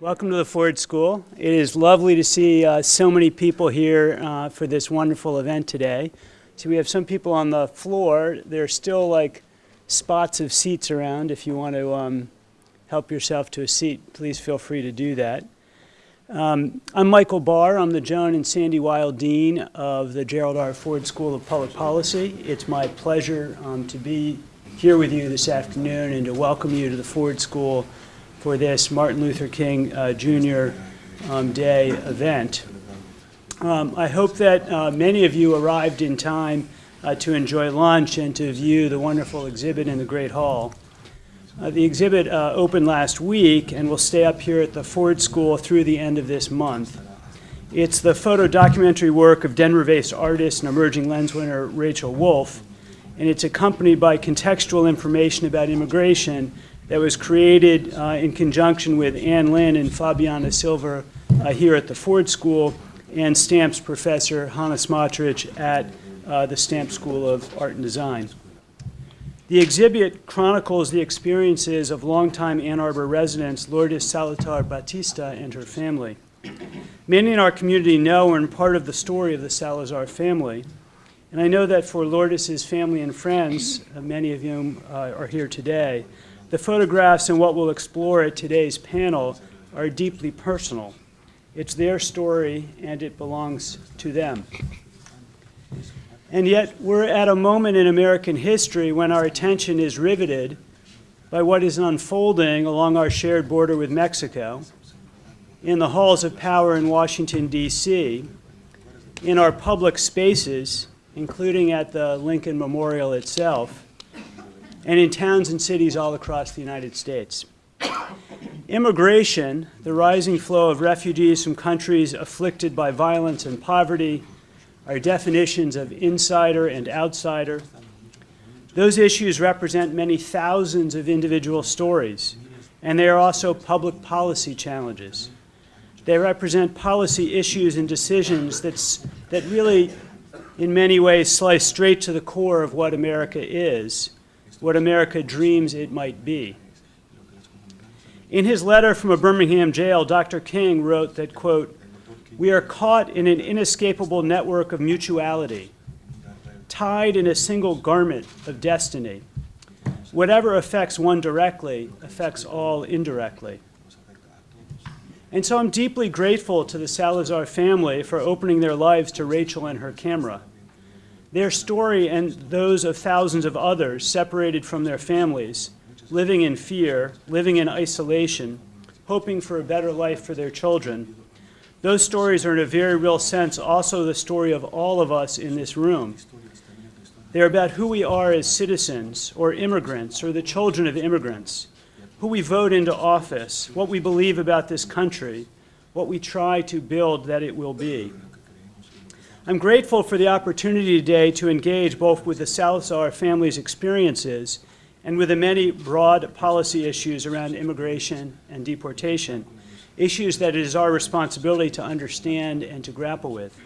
Welcome to the Ford School. It is lovely to see uh, so many people here uh, for this wonderful event today. So we have some people on the floor. There are still like spots of seats around. If you want to um, help yourself to a seat, please feel free to do that. Um, I'm Michael Barr. I'm the Joan and Sandy Weill Dean of the Gerald R. Ford School of Public Policy. It's my pleasure um, to be here with you this afternoon and to welcome you to the Ford School for this Martin Luther King uh, Jr. Um, Day event. Um, I hope that uh, many of you arrived in time uh, to enjoy lunch and to view the wonderful exhibit in the Great Hall. Uh, the exhibit uh, opened last week and will stay up here at the Ford School through the end of this month. It's the photo documentary work of Denver-based artist and emerging lens winner Rachel Wolf, and it's accompanied by contextual information about immigration that was created uh, in conjunction with Ann Lin and Fabiana Silver uh, here at the Ford School and Stamps professor Hannah Smotrich at uh, the Stamps School of Art and Design. The exhibit chronicles the experiences of longtime Ann Arbor residents Lourdes Salazar Bautista and her family. Many in our community know and are part of the story of the Salazar family. And I know that for Lourdes' family and friends, uh, many of whom uh, are here today, the photographs and what we'll explore at today's panel are deeply personal. It's their story and it belongs to them. And yet we're at a moment in American history when our attention is riveted by what is unfolding along our shared border with Mexico, in the halls of power in Washington, D.C., in our public spaces, including at the Lincoln Memorial itself, and in towns and cities all across the United States. Immigration, the rising flow of refugees from countries afflicted by violence and poverty, are definitions of insider and outsider. Those issues represent many thousands of individual stories, and they are also public policy challenges. They represent policy issues and decisions that's, that really, in many ways, slice straight to the core of what America is what America dreams it might be. In his letter from a Birmingham jail, Dr. King wrote that, quote, we are caught in an inescapable network of mutuality, tied in a single garment of destiny. Whatever affects one directly affects all indirectly. And so I'm deeply grateful to the Salazar family for opening their lives to Rachel and her camera. Their story and those of thousands of others separated from their families, living in fear, living in isolation, hoping for a better life for their children. Those stories are in a very real sense also the story of all of us in this room. They're about who we are as citizens or immigrants or the children of immigrants, who we vote into office, what we believe about this country, what we try to build that it will be. I'm grateful for the opportunity today to engage both with the Salazar family's experiences and with the many broad policy issues around immigration and deportation, issues that it is our responsibility to understand and to grapple with.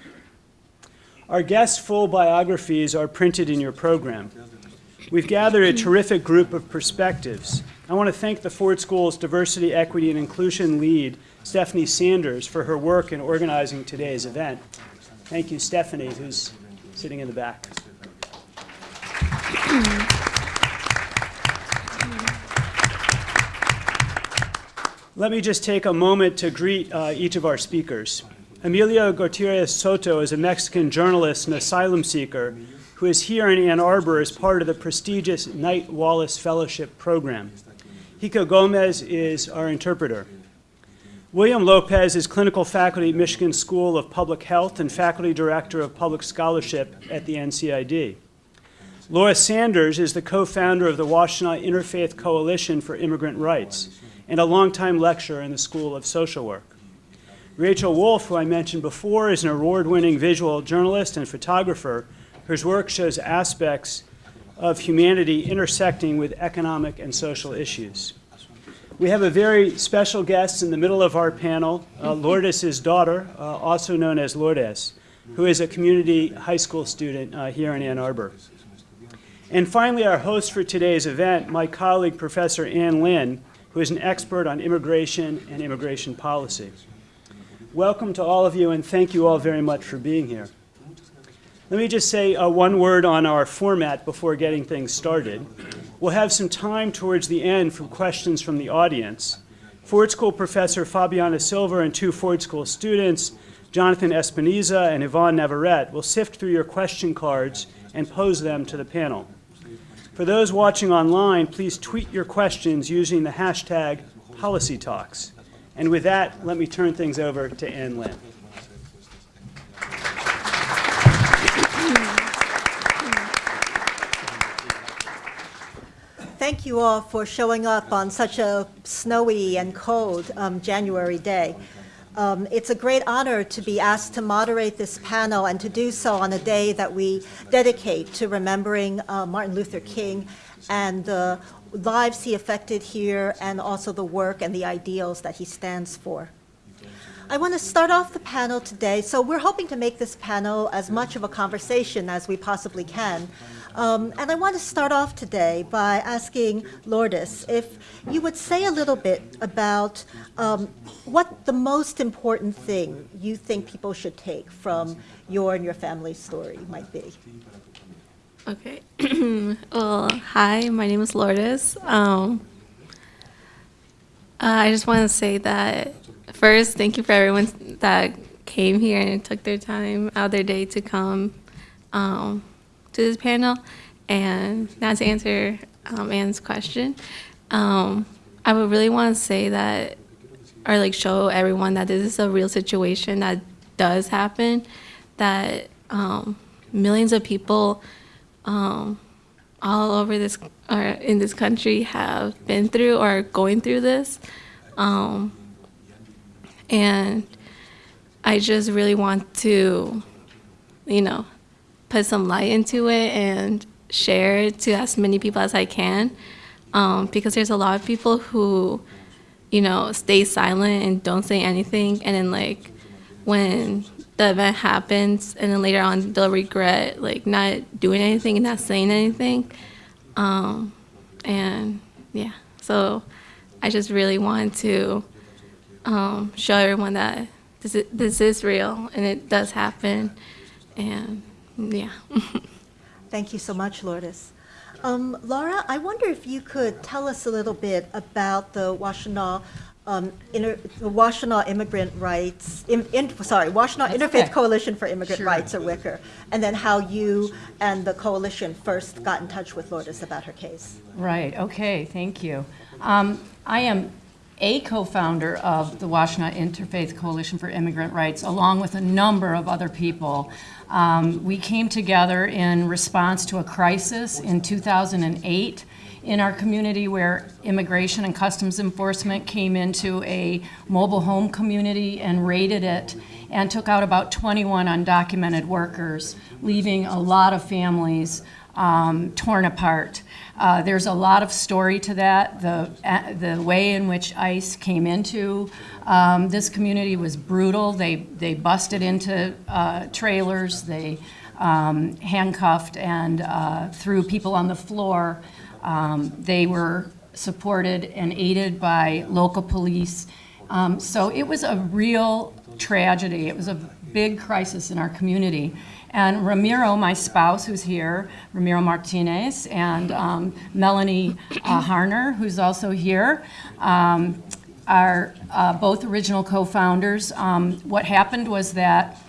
Our guests' full biographies are printed in your program. We've gathered a terrific group of perspectives. I want to thank the Ford School's Diversity, Equity, and Inclusion lead, Stephanie Sanders, for her work in organizing today's event. Thank you, Stephanie, who's sitting in the back. Let me just take a moment to greet uh, each of our speakers. Emilio Gutierrez Soto is a Mexican journalist and asylum seeker who is here in Ann Arbor as part of the prestigious Knight Wallace Fellowship Program. Hiko Gomez is our interpreter. William Lopez is clinical faculty at Michigan School of Public Health and faculty director of public scholarship at the NCID. Laura Sanders is the co-founder of the Washtenaw Interfaith Coalition for Immigrant Rights and a longtime lecturer in the School of Social Work. Rachel Wolf, who I mentioned before, is an award-winning visual journalist and photographer whose work shows aspects of humanity intersecting with economic and social issues. We have a very special guest in the middle of our panel, uh, Lourdes' daughter, uh, also known as Lourdes, who is a community high school student uh, here in Ann Arbor. And finally, our host for today's event, my colleague, Professor Ann Lin, who is an expert on immigration and immigration policy. Welcome to all of you, and thank you all very much for being here. Let me just say uh, one word on our format before getting things started. We'll have some time towards the end for questions from the audience. Ford School professor Fabiana Silver and two Ford School students, Jonathan Espiniza and Yvonne Navarrete, will sift through your question cards and pose them to the panel. For those watching online, please tweet your questions using the hashtag PolicyTalks. And with that, let me turn things over to Ann Lin. Thank you all for showing up on such a snowy and cold um, January day. Um, it's a great honor to be asked to moderate this panel and to do so on a day that we dedicate to remembering uh, Martin Luther King and the lives he affected here and also the work and the ideals that he stands for. I want to start off the panel today. So we're hoping to make this panel as much of a conversation as we possibly can. Um, and I want to start off today by asking Lourdes if you would say a little bit about um, what the most important thing you think people should take from your and your family's story might be. Okay. well, hi, my name is Lourdes. Um, uh, I just want to say that first, thank you for everyone that came here and took their time out of their day to come um, to this panel. And now to answer um, Ann's question, um, I would really want to say that, or like show everyone that this is a real situation that does happen, that um, millions of people um, all over this or in this country have been through or are going through this. Um, and I just really want to, you know, put some light into it and share it to as many people as I can. Um, because there's a lot of people who, you know, stay silent and don't say anything. And then, like, when the event happens and then later on they'll regret like not doing anything and not saying anything um, and yeah so i just really want to um, show everyone that this is, this is real and it does happen and yeah Thank you so much, Lourdes. Um, Laura, I wonder if you could tell us a little bit about the Washtenaw um, inter, the Washtenaw Immigrant Rights, in, in, sorry, Washtenaw That's Interfaith okay. Coalition for Immigrant Sure. Rights, or WICR, and then how you and the coalition first got in touch with Lourdes about her case. Right, okay, thank you. Um, I am a co-founder of the Washtenaw Interfaith Coalition for Immigrant Rights, along with a number of other people. Um, we came together in response to a crisis in 2008 in our community where immigration and customs enforcement came into a mobile home community and raided it and took out about 21 undocumented workers, leaving a lot of families um, torn apart. Uh, there's a lot of story to that. The, uh, the way in which ICE came into um, this community was brutal. They, they busted into uh, trailers, they um, handcuffed and uh, threw people on the floor. Um, they were supported and aided by local police. Um, so it was a real tragedy. It was a big crisis in our community. And Ramiro, my spouse, who's here, Ramiro Martinez, and um, Melanie uh, Harner, who's also here, um, are uh, both original co-founders. Um, what happened was that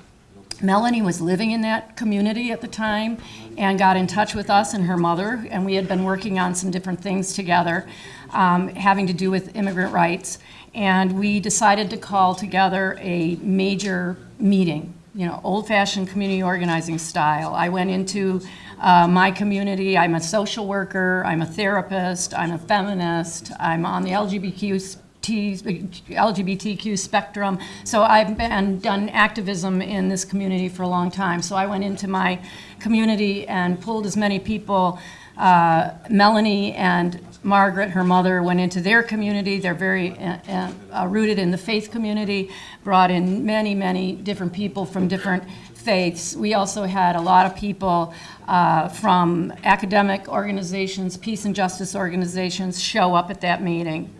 Melanie was living in that community at the time and got in touch with us and her mother, and we had been working on some different things together um, having to do with immigrant rights. And we decided to call together a major meeting, you know, old-fashioned community organizing style. I went into uh, my community. I'm a social worker. I'm a therapist. I'm a feminist. I'm on the LGBTQ LGBTQ spectrum. So I've been done activism in this community for a long time. So I went into my community and pulled as many people. Uh, Melanie and Margaret, her mother, went into their community. They're very uh, uh, uh, rooted in the faith community, brought in many, many different people from different faiths. We also had a lot of people uh, from academic organizations, peace and justice organizations show up at that meeting.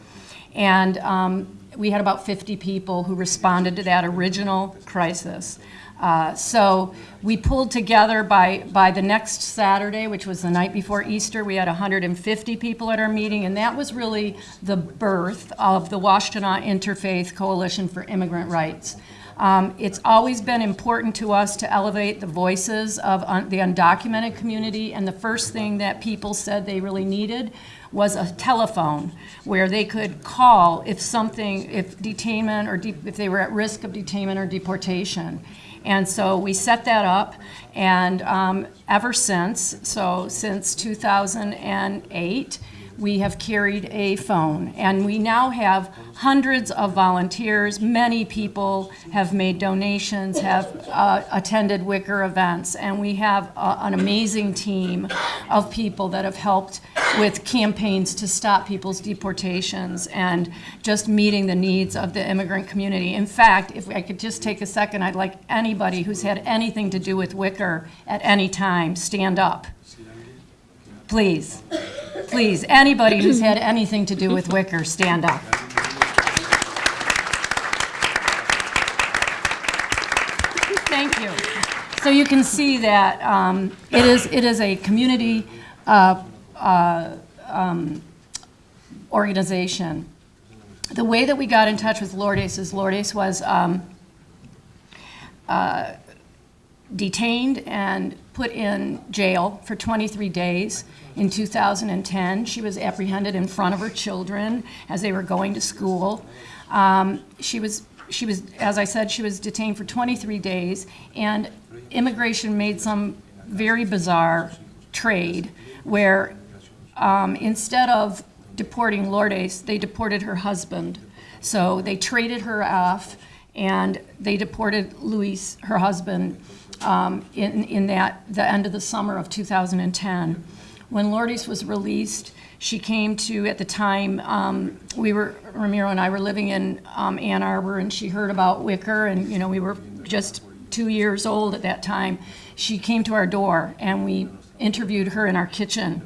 And um, we had about 50 people who responded to that original crisis. Uh, So we pulled together by, by the next Saturday, which was the night before Easter, we had 150 people at our meeting, and that was really the birth of the Washtenaw Interfaith Coalition for Immigrant Rights. Um, It's always been important to us to elevate the voices of un- the undocumented community, and the first thing that people said they really needed was a telephone where they could call if something, if detainment or de- if they were at risk of detainment or deportation. And so we set that up, and um, ever since, so since 2008, we have carried a phone. And we now have hundreds of volunteers. Many people have made donations, have uh, attended Wicker events, and we have uh, an amazing team of people that have helped with campaigns to stop people's deportations and just meeting the needs of the immigrant community. In fact, if I could just take a second, I'd like anybody who's had anything to do with Wicker at any time, stand up. Please, please, anybody who's had anything to do with Wicker, stand up. Thank you. So you can see that um, it is, it is a community uh, uh, um, organization. The way that we got in touch with Lourdes is Lourdes was um, uh, detained and put in jail for 23 days in 2010. She was apprehended in front of her children as they were going to school. Um, she was, she was, as I said, she was detained for 23 days, and immigration made some very bizarre trade where um, instead of deporting Lourdes, they deported her husband. So they traded her off, and they deported Luis, her husband, um, in, in that, the end of the summer of 2010. When Lourdes was released, she came to, at the time, um, we were, Ramiro and I were living in um, Ann Arbor, and she heard about Wicker, and, you know, we were just two years old at that time. She came to our door, and we interviewed her in our kitchen.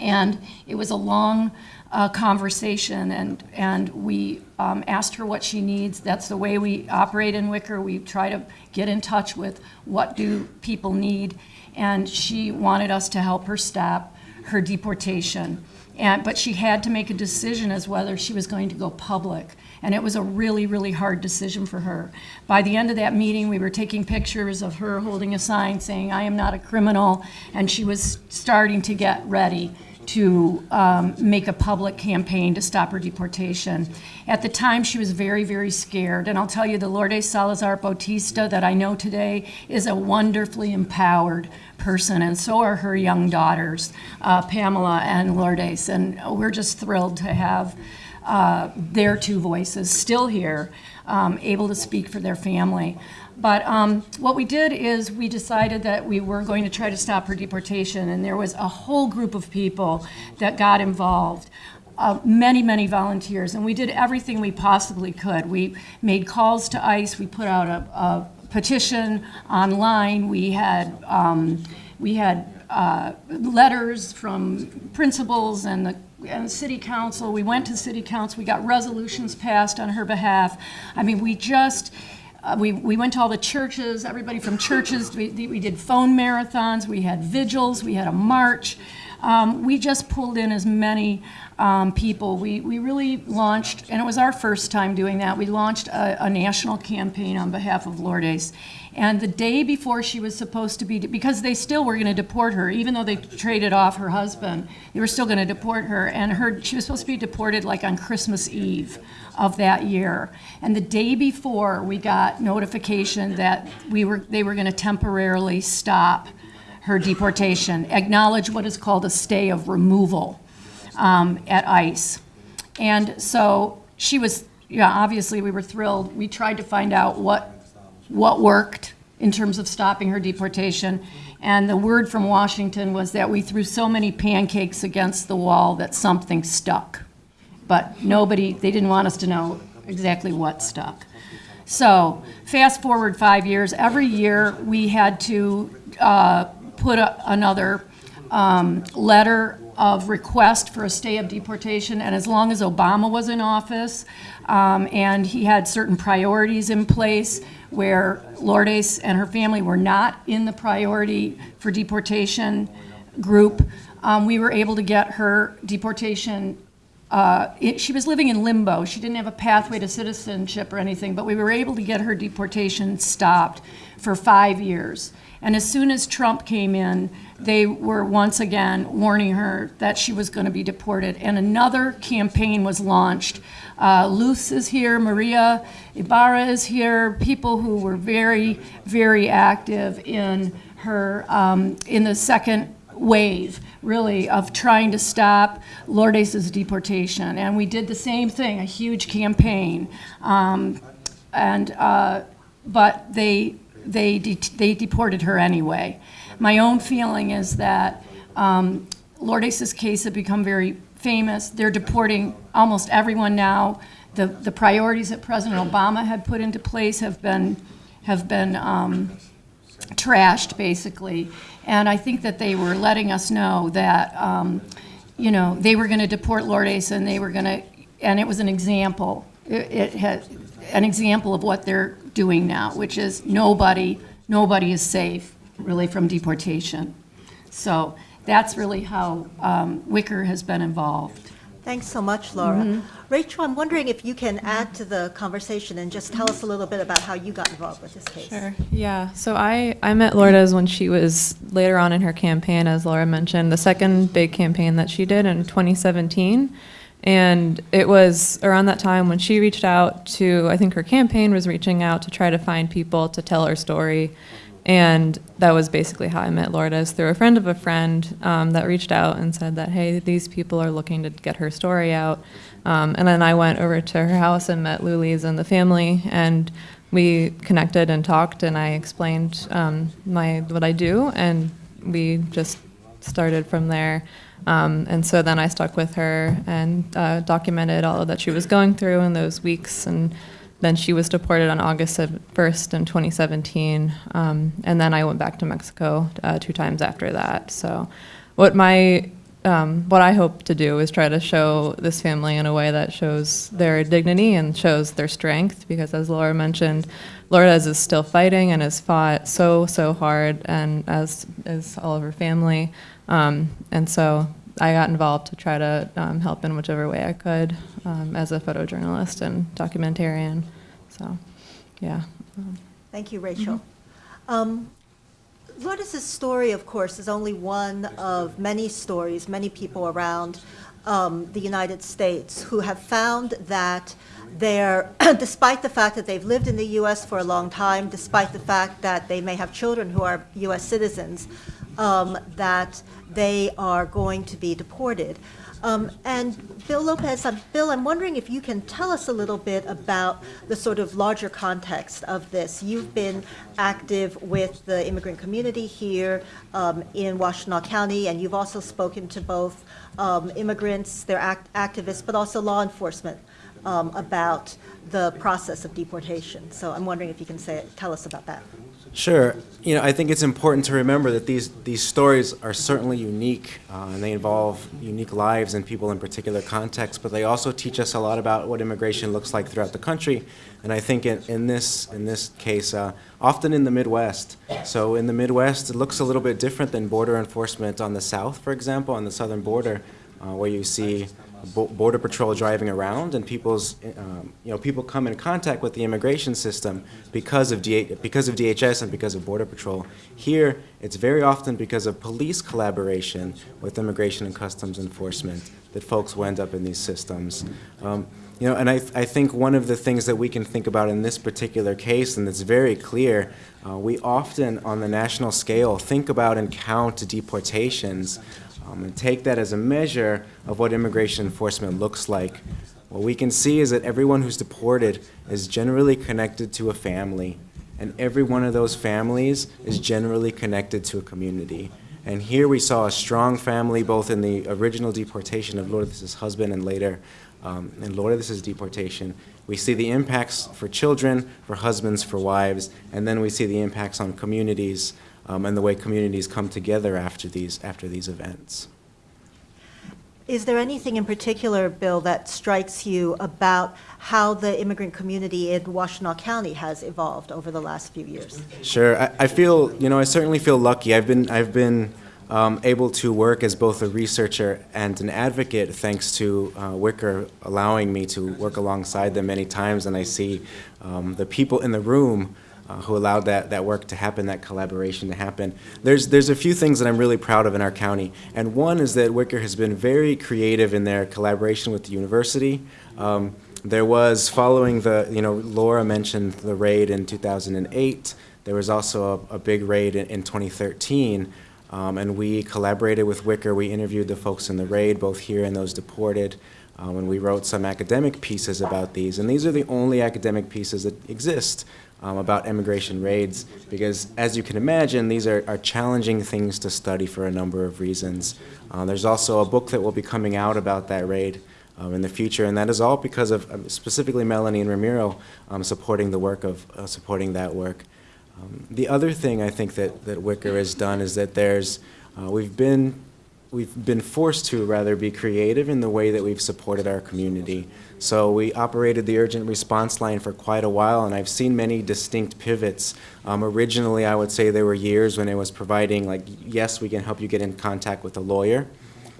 And it was a long uh, conversation, and, and we um, asked her what she needs. That's the way we operate in Wicker. We try to get in touch with what do people need, and she wanted us to help her stop her deportation. And, but she had to make a decision as whether she was going to go public. And it was a really, really hard decision for her. By the end of that meeting, we were taking pictures of her holding a sign saying, I am not a criminal, and she was starting to get ready to um, make a public campaign to stop her deportation. At the time, she was very, very scared. And I'll tell you, the Lourdes Salazar Bautista that I know today is a wonderfully empowered person, and so are her young daughters, uh, Pamela and Lourdes. And we're just thrilled to have uh, their two voices still here, um, able to speak for their family. But um, what we did is we decided that we were going to try to stop her deportation, and there was a whole group of people that got involved. Uh, many, many volunteers, and we did everything we possibly could. We made calls to ICE, we put out a, a petition online, we had, um, we had uh, letters from principals and the and city council. We went to city council. We got resolutions passed on her behalf. I mean, we just, uh, we, we went to all the churches, everybody from churches. We, we did phone marathons. We had vigils. We had a march. Um, we just pulled in as many um, people. We, we really launched, and it was our first time doing that, we launched a, a national campaign on behalf of Lourdes. And the day before she was supposed to be, because they still were going to deport her, even though they traded off her husband, they were still going to deport her. And her, she was supposed to be deported like on Christmas Eve of that year. And the day before, we got notification that we were, they were going to temporarily stop her deportation, acknowledge what is called a stay of removal um, at ICE. And so she was, yeah, obviously we were thrilled. We tried to find out what what worked in terms of stopping her deportation. And the word from Washington was that we threw so many pancakes against the wall that something stuck. But nobody, they didn't want us to know exactly what stuck. So fast forward five years, every year we had to uh, put a, another um, letter of request for a stay of deportation, and as long as Obama was in office, um, and he had certain priorities in place where Lourdes and her family were not in the priority for deportation group, um, we were able to get her deportation uh, it, she was living in limbo. She didn't have a pathway to citizenship or anything, but we were able to get her deportation stopped for five years. And as soon as Trump came in, they were once again warning her that she was going to be deported. And another campaign was launched. Uh, Luz is here, Maria Ibarra is here, people who were very, very active in her, um, in the second wave, really, of trying to stop Lourdes' deportation. And we did the same thing, a huge campaign. Um, and, uh, but they, they, de- they deported her anyway. My own feeling is that um, Lourdes' case had become very famous. They're deporting almost everyone now. The, the priorities that President Obama had put into place have been, have been um, trashed, basically. And I think that they were letting us know that, um, you know, they were going to deport Lourdes and they were going to, and it was an example. It, it had an example of what they're doing now, which is nobody, nobody is safe, really, from deportation. So that's really how um, Wicker has been involved. Thanks so much, Laura. Rachel, I'm wondering if you can add to the conversation and just tell us a little bit about how you got involved with this case. Sure. Yeah. So I, I met Lourdes when she was later on in her campaign, as Laura mentioned, the second big campaign that she did in 2017. And it was around that time when she reached out to, I think her campaign was reaching out to try to find people to tell her story. And that was basically how I met Lourdes through a friend of a friend um, that reached out and said that, hey, these people are looking to get her story out. Um, and then I went over to her house and met Lulis and the family, and we connected and talked, and I explained um, my what I do, and we just started from there. Um, and so then I stuck with her and uh, documented all that she was going through in those weeks. And then she was deported on August 1st in 2017. Um, and then I went back to Mexico uh, two times after that. So what my um, what I hope to do is try to show this family in a way that shows their dignity and shows their strength. Because as Laura mentioned, Lourdes is still fighting and has fought so so hard, and as is all of her family. Um, and so I got involved to try to um, help in whichever way I could um, as a photojournalist and documentarian. So, yeah. Thank you, Rachel. Um, Lourdes' story, of course, is only one of many stories, many people around um, the United States who have found that they're, despite the fact that they've lived in the U.S. for a long time, despite the fact that they may have children who are U.S. citizens, um, that they are going to be deported. Um, and Bill Lopez, um, Bill, I'm wondering if you can tell us a little bit about the sort of larger context of this. You've been active with the immigrant community here um, in Washtenaw County, and you've also spoken to both um, immigrants, their act- activists, but also law enforcement um, about the process of deportation. So I'm wondering if you can say, tell us about that. Sure. You know, I think it's important to remember that these, these stories are certainly unique, uh, and they involve unique lives and people in particular contexts, but they also teach us a lot about what immigration looks like throughout the country. And I think in, in this, in this case, uh, often in the Midwest. So in the Midwest, it looks a little bit different than border enforcement on the South, for example, on the southern border, uh, where you see Border Patrol driving around, and people's, um, you know, people come in contact with the immigration system because of DH, because of DHS and because of Border Patrol. Here, it's very often because of police collaboration with Immigration and Customs Enforcement that folks will end up in these systems. Um, you know, and I, I think one of the things that we can think about in this particular case, and it's very clear, uh, we often, on the national scale, think about and count deportations um, and take that as a measure of what immigration enforcement looks like. What we can see is that everyone who's deported is generally connected to a family, and every one of those families is generally connected to a community. And here we saw a strong family both in the original deportation of Lourdes' husband and later um, in Lourdes' deportation. We see the impacts for children, for husbands, for wives, and then we see the impacts on communities um, and the way communities come together after these, after these events. Is there anything in particular, Bill, that strikes you about how the immigrant community in Washtenaw County has evolved over the last few years? Sure. I, I feel, you know, I certainly feel lucky. I've been, I've been um, able to work as both a researcher and an advocate thanks to uh, Wicker allowing me to work alongside them many times. And I see um, the people in the room uh, who allowed that, that work to happen, that collaboration to happen. There's, there's a few things that I'm really proud of in our county. And one is that Wicker has been very creative in their collaboration with the university. Um, there was, following the, you know, Laura mentioned the raid in 2008. There was also a, a big raid in, in 2013. Um, and we collaborated with Wicker. We interviewed the folks in the raid, both here and those deported. Um, and we wrote some academic pieces about these. And these are the only academic pieces that exist um, about immigration raids, because as you can imagine, these are, are challenging things to study for a number of reasons. Uh, there's also a book that will be coming out about that raid um, in the future, and that is all because of um, specifically Melanie and Ramiro um, supporting the work of uh, supporting that work. Um, the other thing I think that, that Wicker has done is that there's uh, we've been we've been forced to rather be creative in the way that we've supported our community. So we operated the urgent response line for quite a while, and I've seen many distinct pivots. Um, originally, I would say there were years when it was providing, like, yes, we can help you get in contact with a lawyer.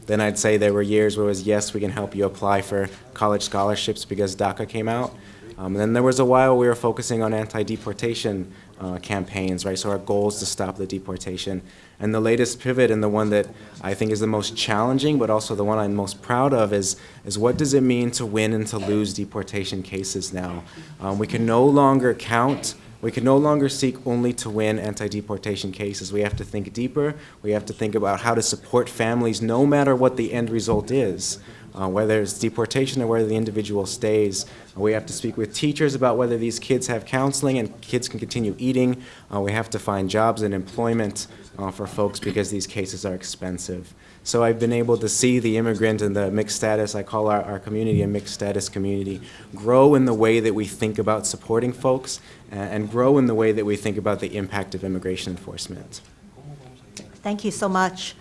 Then I'd say there were years where it was, yes, we can help you apply for college scholarships because DACA came out. Um, then there was a while we were focusing on anti-deportation uh, campaigns, right? So our goal is to stop the deportation. And the latest pivot, and the one that I think is the most challenging, but also the one I'm most proud of, is, is what does it mean to win and to lose deportation cases now? Um, we can no longer count we can no longer seek only to win anti-deportation cases. We have to think deeper. We have to think about how to support families no matter what the end result is, uh, whether it's deportation or whether the individual stays. We have to speak with teachers about whether these kids have counseling and kids can continue eating. Uh, we have to find jobs and employment uh, for folks because these cases are expensive. So I've been able to see the immigrant and the mixed status, I call our, our community a mixed status community, grow in the way that we think about supporting folks and, and grow in the way that we think about the impact of immigration enforcement. Thank you so much.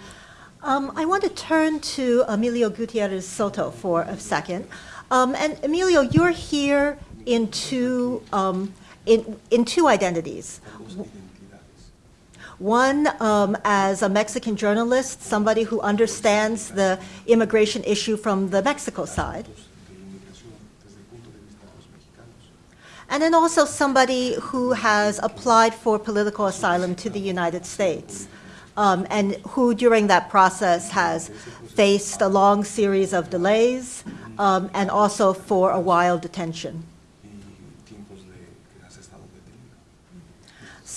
Um, I want to turn to Emilio Gutierrez Soto for a second. Um, and Emilio, you're here in two, um, in, in two identities. One, um, as a Mexican journalist, somebody who understands the immigration issue from the Mexico side. And then also somebody who has applied for political asylum to the United States, um, and who during that process has faced a long series of delays um, and also for a while detention.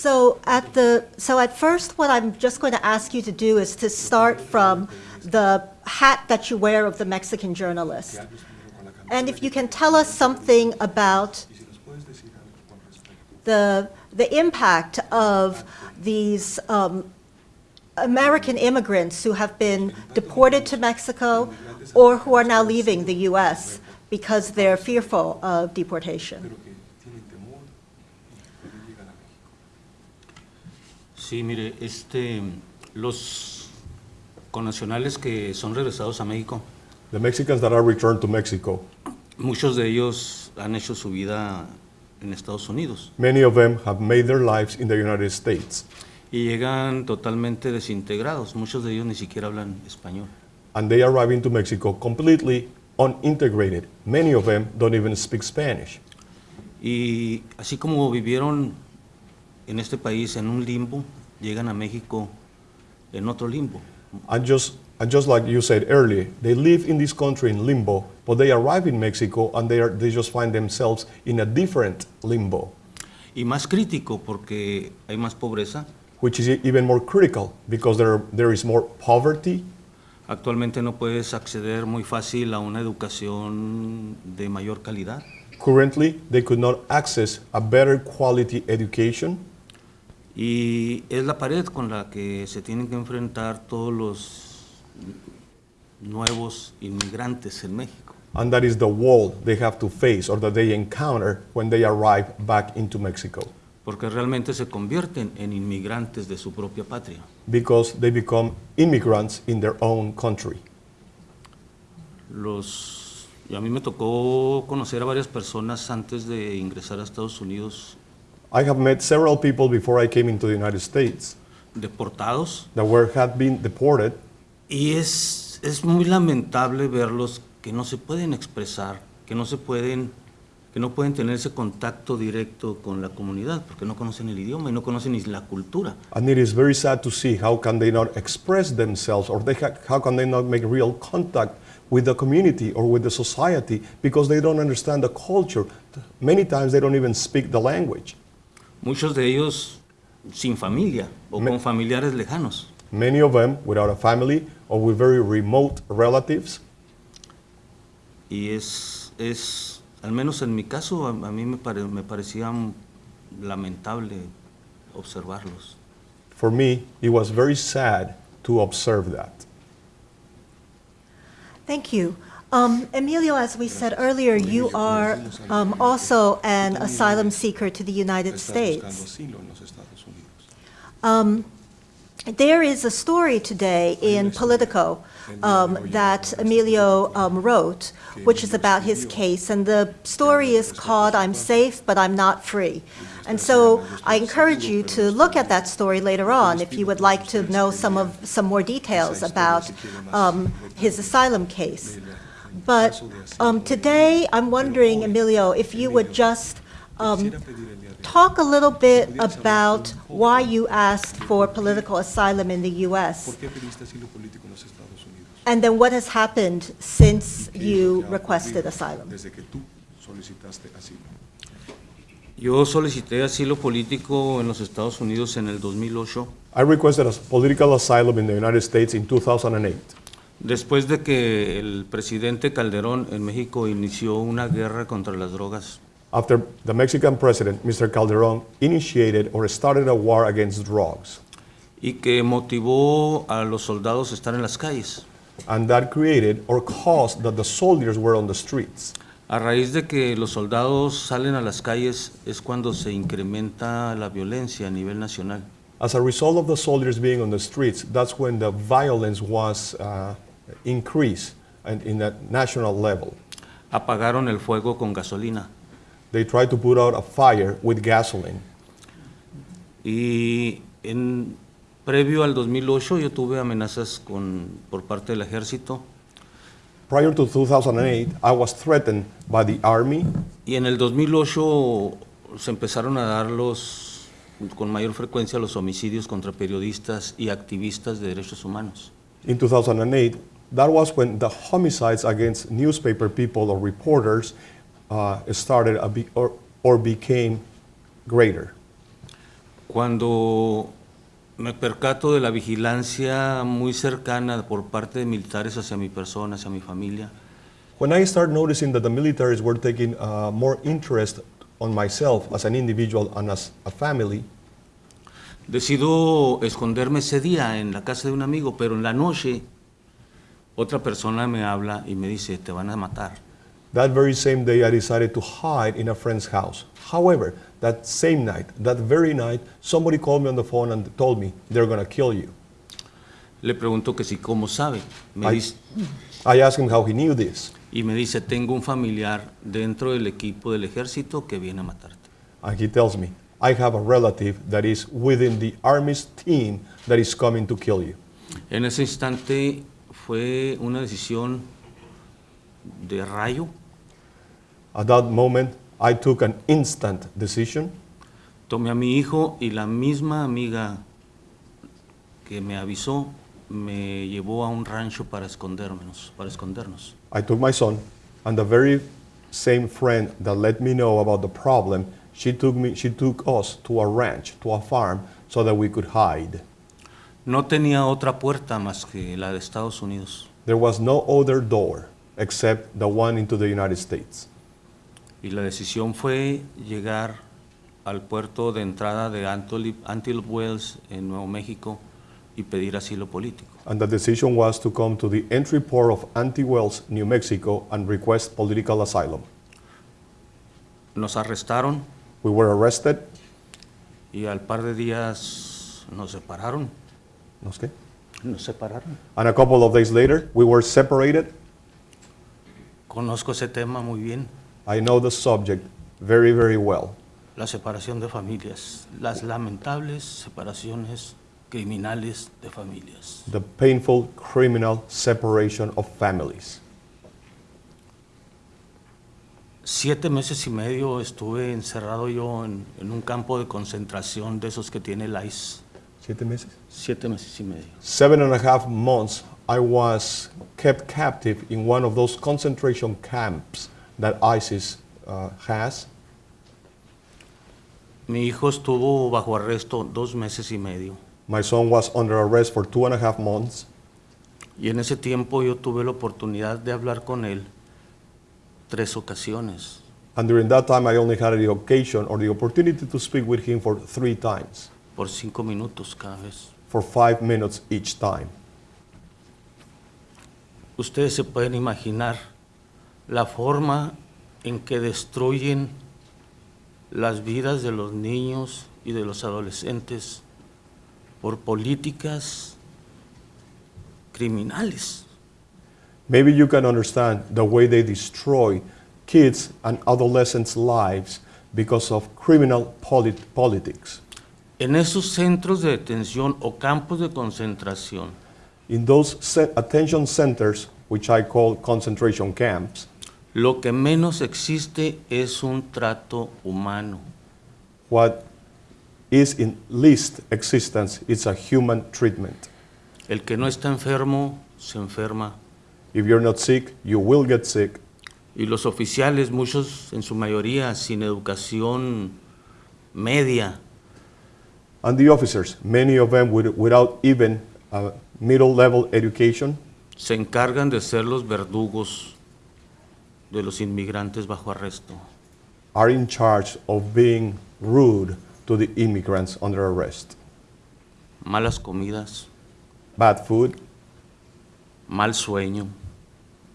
So at the so at first, what I'm just going to ask you to do is to start from the hat that you wear of the Mexican journalist, and if you can tell us something about the the impact of these um, American immigrants who have been deported to Mexico or who are now leaving the U.S. because they're fearful of deportation. Sí, mire, este, los connacionales que son regresados a México, The Mexicans that are returned to Mexico, muchos de ellos han hecho su vida en Estados Unidos many of them have made their lives in the United States, y llegan totalmente desintegrados. Muchos de ellos ni siquiera hablan español. and they arrive into Mexico completely unintegrated. Many of them don't even speak Spanish. Y así como vivieron en este país en un limbo, llegan a México en otro limbo. And just, and just like you said earlier, they live in this country in limbo, but they arrive in Mexico and they, are, they just find themselves in a different limbo, Y más crítico porque hay más pobreza. which is even more critical because there, there is more poverty. Actualmente no puedes acceder muy fácil a una educación de mayor calidad. Currently, they could not access a better quality education. Y es la pared con la que se tienen que enfrentar todos los nuevos inmigrantes en México. And that is the wall they have to face or that they encounter when they arrive back into Mexico. Porque realmente se convierten en inmigrantes de su propia patria. because they become immigrants in their own country. Los, y a mí me tocó conocer a varias personas antes de ingresar a Estados Unidos I have met several people before I came into the United States deportados that were had been deported, y es, es muy lamentable verlos que no se pueden expresar, que no se pueden, que no pueden tener ese contacto directo con la comunidad porque no conocen el idioma y no conocen ni la cultura. and it is very sad to see how can they not express themselves or they ha- how can they not make real contact with the community or with the society because they don't understand the culture. Many times they don't even speak the language. Muchos de ellos sin familia o con familiares lejanos. Many of them without a family or with very remote relatives. Y es, es al menos en mi caso, a, a mí me, pare- me parecía lamentable observarlos. For me, it was very sad to observe that. Thank you. Um, Emilio, as we said earlier, you are um, also an asylum seeker to the United States. Um, There is a story today in Politico um, that Emilio um, wrote, which is about his case, and the story is called "I'm Safe, but I'm Not Free." And so I encourage you to look at that story later on if you would like to know some of some more details about um, his asylum case. But um, today, I'm wondering, Emilio, if you would just um, talk a little bit about why you asked for political asylum in the U.S. And then what has happened since you requested asylum. Yo solicité asilo político en los Estados Unidos en el 2008, I requested a political asylum in the United States in 2008 después de que el presidente Calderón en México inició una guerra contra las drogas. after the Mexican president, Mr. Calderon, initiated or started a war against drugs. y que motivó a los soldados a estar en las calles. And that created or caused that the soldiers were on the streets. A raíz de que los soldados salen a las calles es cuando se incrementa la violencia a nivel nacional. As a result of the soldiers being on the streets, that's when the violence was uh, increased and in a national level. Apagaron el fuego con gasolina They tried to put out a fire with gasoline. y en previo al 2008 yo tuve amenazas con por parte del ejército Prior to 2008, I was threatened by the army, y en el 2008 se empezaron a dar los con mayor frecuencia los homicidios contra periodistas y activistas de derechos humanos. in 2008. That was when the homicides against newspaper people or reporters uh, started a be- or, or became greater. Cuando me percato de la vigilancia muy cercana por parte de militares hacia mi persona, hacia mi familia, When I started noticing that the militaries were taking uh, more interest on myself as an individual and as a family, decido esconderme ese día en la casa de un amigo, pero en la noche otra persona me habla y me dice, te van a matar. that very same day I decided to hide in a friend's house. However, that same night, that very night, somebody called me on the phone and told me they're going to kill you. Le pregunto que si cómo sabe. Me dice, I asked him how he knew this. y me dice, tengo un familiar dentro del equipo del ejército que viene a matarte. And he tells me, I have a relative that is within the army's team that is coming to kill you. En ese instante fue una decisión de rayo. At that moment, I took an instant decision. Tomé a mi hijo y la misma amiga que me avisó me llevó a un rancho para escondernos, para escondernos. I took my son, and the very same friend that let me know about the problem, she took me, she took us to a ranch, to a farm, so that we could hide. No tenía otra puerta más que la de Estados Unidos. There was no other door except the one into the United States. Y la decisión fue llegar al puerto de entrada de Antelope, Antelope Wells en Nuevo México y pedir asilo político. And the decision was to come to the entry port of Anti-Wells, New Mexico, and request political asylum. Nos arrestaron We were arrested. y al par de días nos separaron. ¿Nos qué? Nos separaron. And a couple of days later, we were separated. conozco ese tema muy bien, I know the subject very, very well. la separación de familias, las lamentables separaciones criminales de familias. The painful criminal separation of families. Siete meses y medio estuve encerrado yo en, en un campo de concentración de esos que tiene el ICE. Siete meses? Siete meses y medio. Seven and a half months, I was kept captive in one of those concentration camps that ISIS uh, has. Mi hijo estuvo bajo arresto dos meses y medio. My son was under arrest for two and a half months. Y en ese tiempo yo tuve la oportunidad de hablar con él tres ocasiones. And during that time, I only had the occasion or the opportunity to speak with him for three times, por cinco minutos cada vez. For five minutes each time. Ustedes se pueden imaginar la forma en que destruyen las vidas de los niños y de los adolescentes por políticas criminales. Maybe you can understand the way they destroy kids and adolescents' lives because of criminal polit- politics. En esos centros de detención o campos de concentración, In those attention centers, which I call concentration camps, lo que menos existe es un trato humano. what is in least existence is a human treatment. El que no está enfermo se enferma. If you're not sick, you will get sick. Y los oficiales, muchos en su mayoría sin educación media, And the officers, many of them with, without even a middle level education, se encargan de ser los verdugos de los inmigrantes bajo arresto. are in charge of being rude to the immigrants under arrest. Malas comidas, Bad food, mal sueño,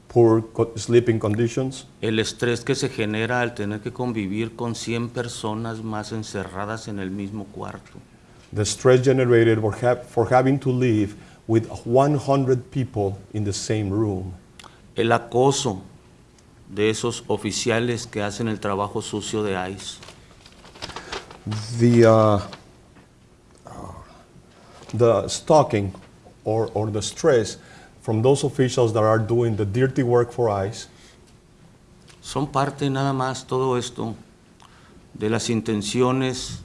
poor sleeping conditions, el estrés que se genera al tener que convivir con 100 personas más encerradas en el mismo cuarto. The stress generated for, ha- for having to live with 100 people in the same room, El acoso de esos oficiales que hacen el trabajo sucio de ICE. the, uh, the stalking or, or the stress from those officials that are doing the dirty work for ICE Son parte nada más todo esto de las intenciones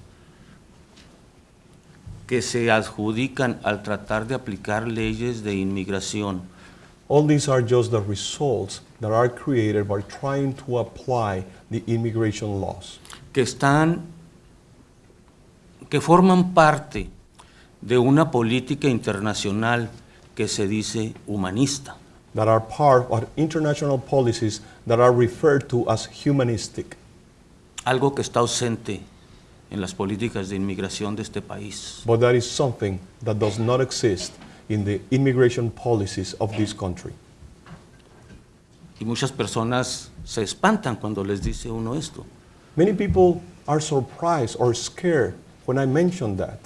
que se adjudican al tratar de aplicar leyes de inmigración. All these are just the results that are created by trying to apply the immigration laws. Que están que forman parte de una política internacional que se dice humanista. that are part of international policies that are referred to as humanistic, algo que está ausente en las políticas de inmigración de este país. but that is something that does not exist in the immigration policies of this country. Y muchas personas se espantan cuando les dice uno esto. Many people are surprised or scared when I mention that.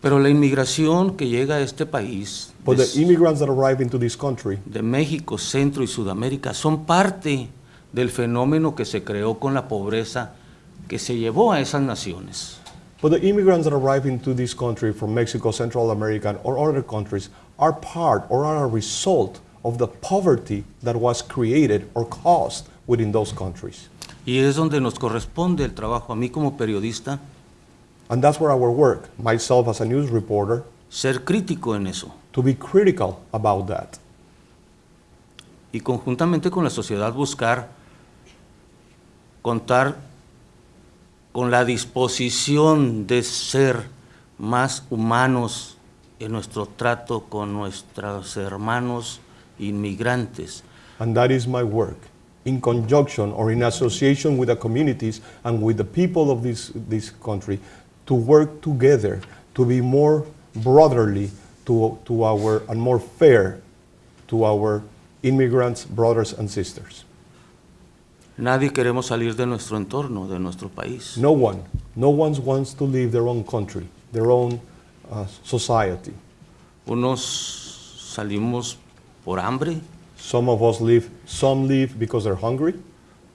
Pero la inmigración que llega a este país But the immigrants that arrive into this country de México, Centro y Sudamérica son parte del fenómeno que se creó con la pobreza que se llevó a esas naciones. But the immigrants that arrive into this country from Mexico, Central America, or other countries are part or are a result of the poverty that was created or caused within those countries. Y es donde nos corresponde el trabajo a mí como periodista And that's where our work, myself as a news reporter, ser crítico en eso to be critical about that. y conjuntamente con la sociedad buscar contar con la disposición de ser más humanos en nuestro trato con nuestros hermanos inmigrantes. And that is my work, in conjunction or in association with the communities and with the people of this, this country, to work together to be more brotherly to, to our, and more fair to our immigrants, brothers and sisters. Nadie queremos salir de nuestro entorno, de nuestro país. No one, no one wants to leave their own country, their own uh, society. Unos salimos por hambre, Some of us leave, some leave because they're hungry,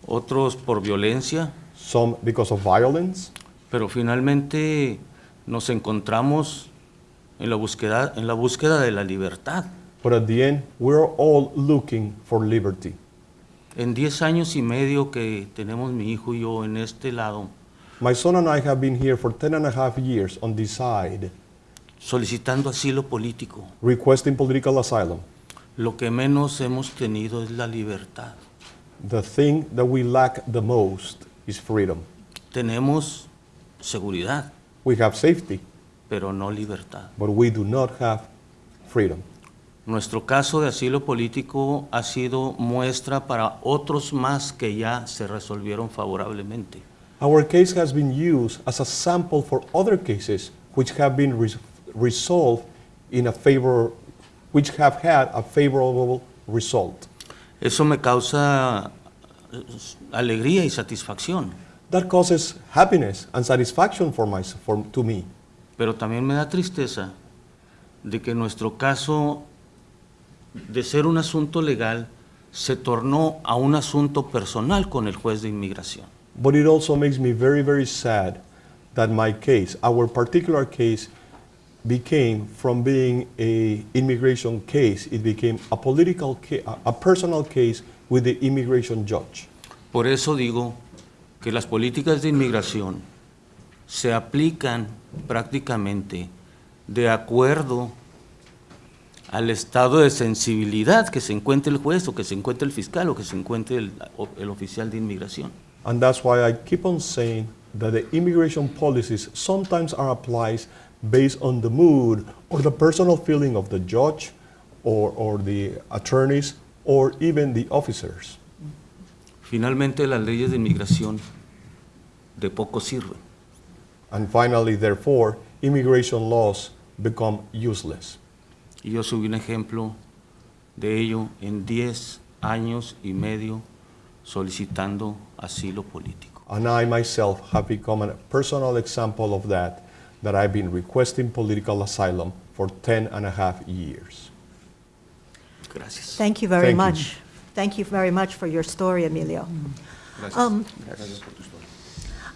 otros por violencia, some because of violence, pero finalmente nos encontramos en la búsqueda, en la búsqueda de la libertad. but at the end, we're all looking for liberty. En 10 años y medio que tenemos mi hijo y yo en este lado, My son and I have been here for 10 and a half years on this side, solicitando asilo político, requesting political asylum. lo que menos hemos tenido es la libertad. The thing that we lack the most is freedom. Tenemos seguridad, We have safety, pero no libertad. but we do not have freedom. Nuestro caso de asilo político ha sido muestra para otros más que ya se resolvieron favorablemente. Our case has been used as a sample for other cases which have been res- resolved in a favor, which have had a favorable result. Eso me causa eh, alegría y satisfacción, That causes happiness and satisfaction for my, for, to me. pero también me da tristeza de que nuestro caso, de ser un asunto legal, se tornó a un asunto personal con el juez de inmigración. But it also makes me very, very sad that my case, our particular case, became from being a immigration case, it became a political, ca- a a personal case with the immigration judge. Por eso digo que las políticas de inmigración se aplican prácticamente de acuerdo al estado de sensibilidad que se encuentre el juez o que se encuentre el fiscal o que se encuentre el, el oficial de inmigración. And that's why I keep on saying that the immigration policies sometimes are applied based on the mood or the personal feeling of the judge or, or the attorneys or even the officers. Finalmente las leyes de inmigración de poco sirven. And finally, therefore, immigration laws become useless. Y yo soy un ejemplo de ello en 10 años y medio solicitando asilo político. And I myself have become a personal example of that, that I've been requesting political asylum for 10 and a half years. Gracias. Thank you very Thank you. much. Thank you very much for your story, Emilio. Um,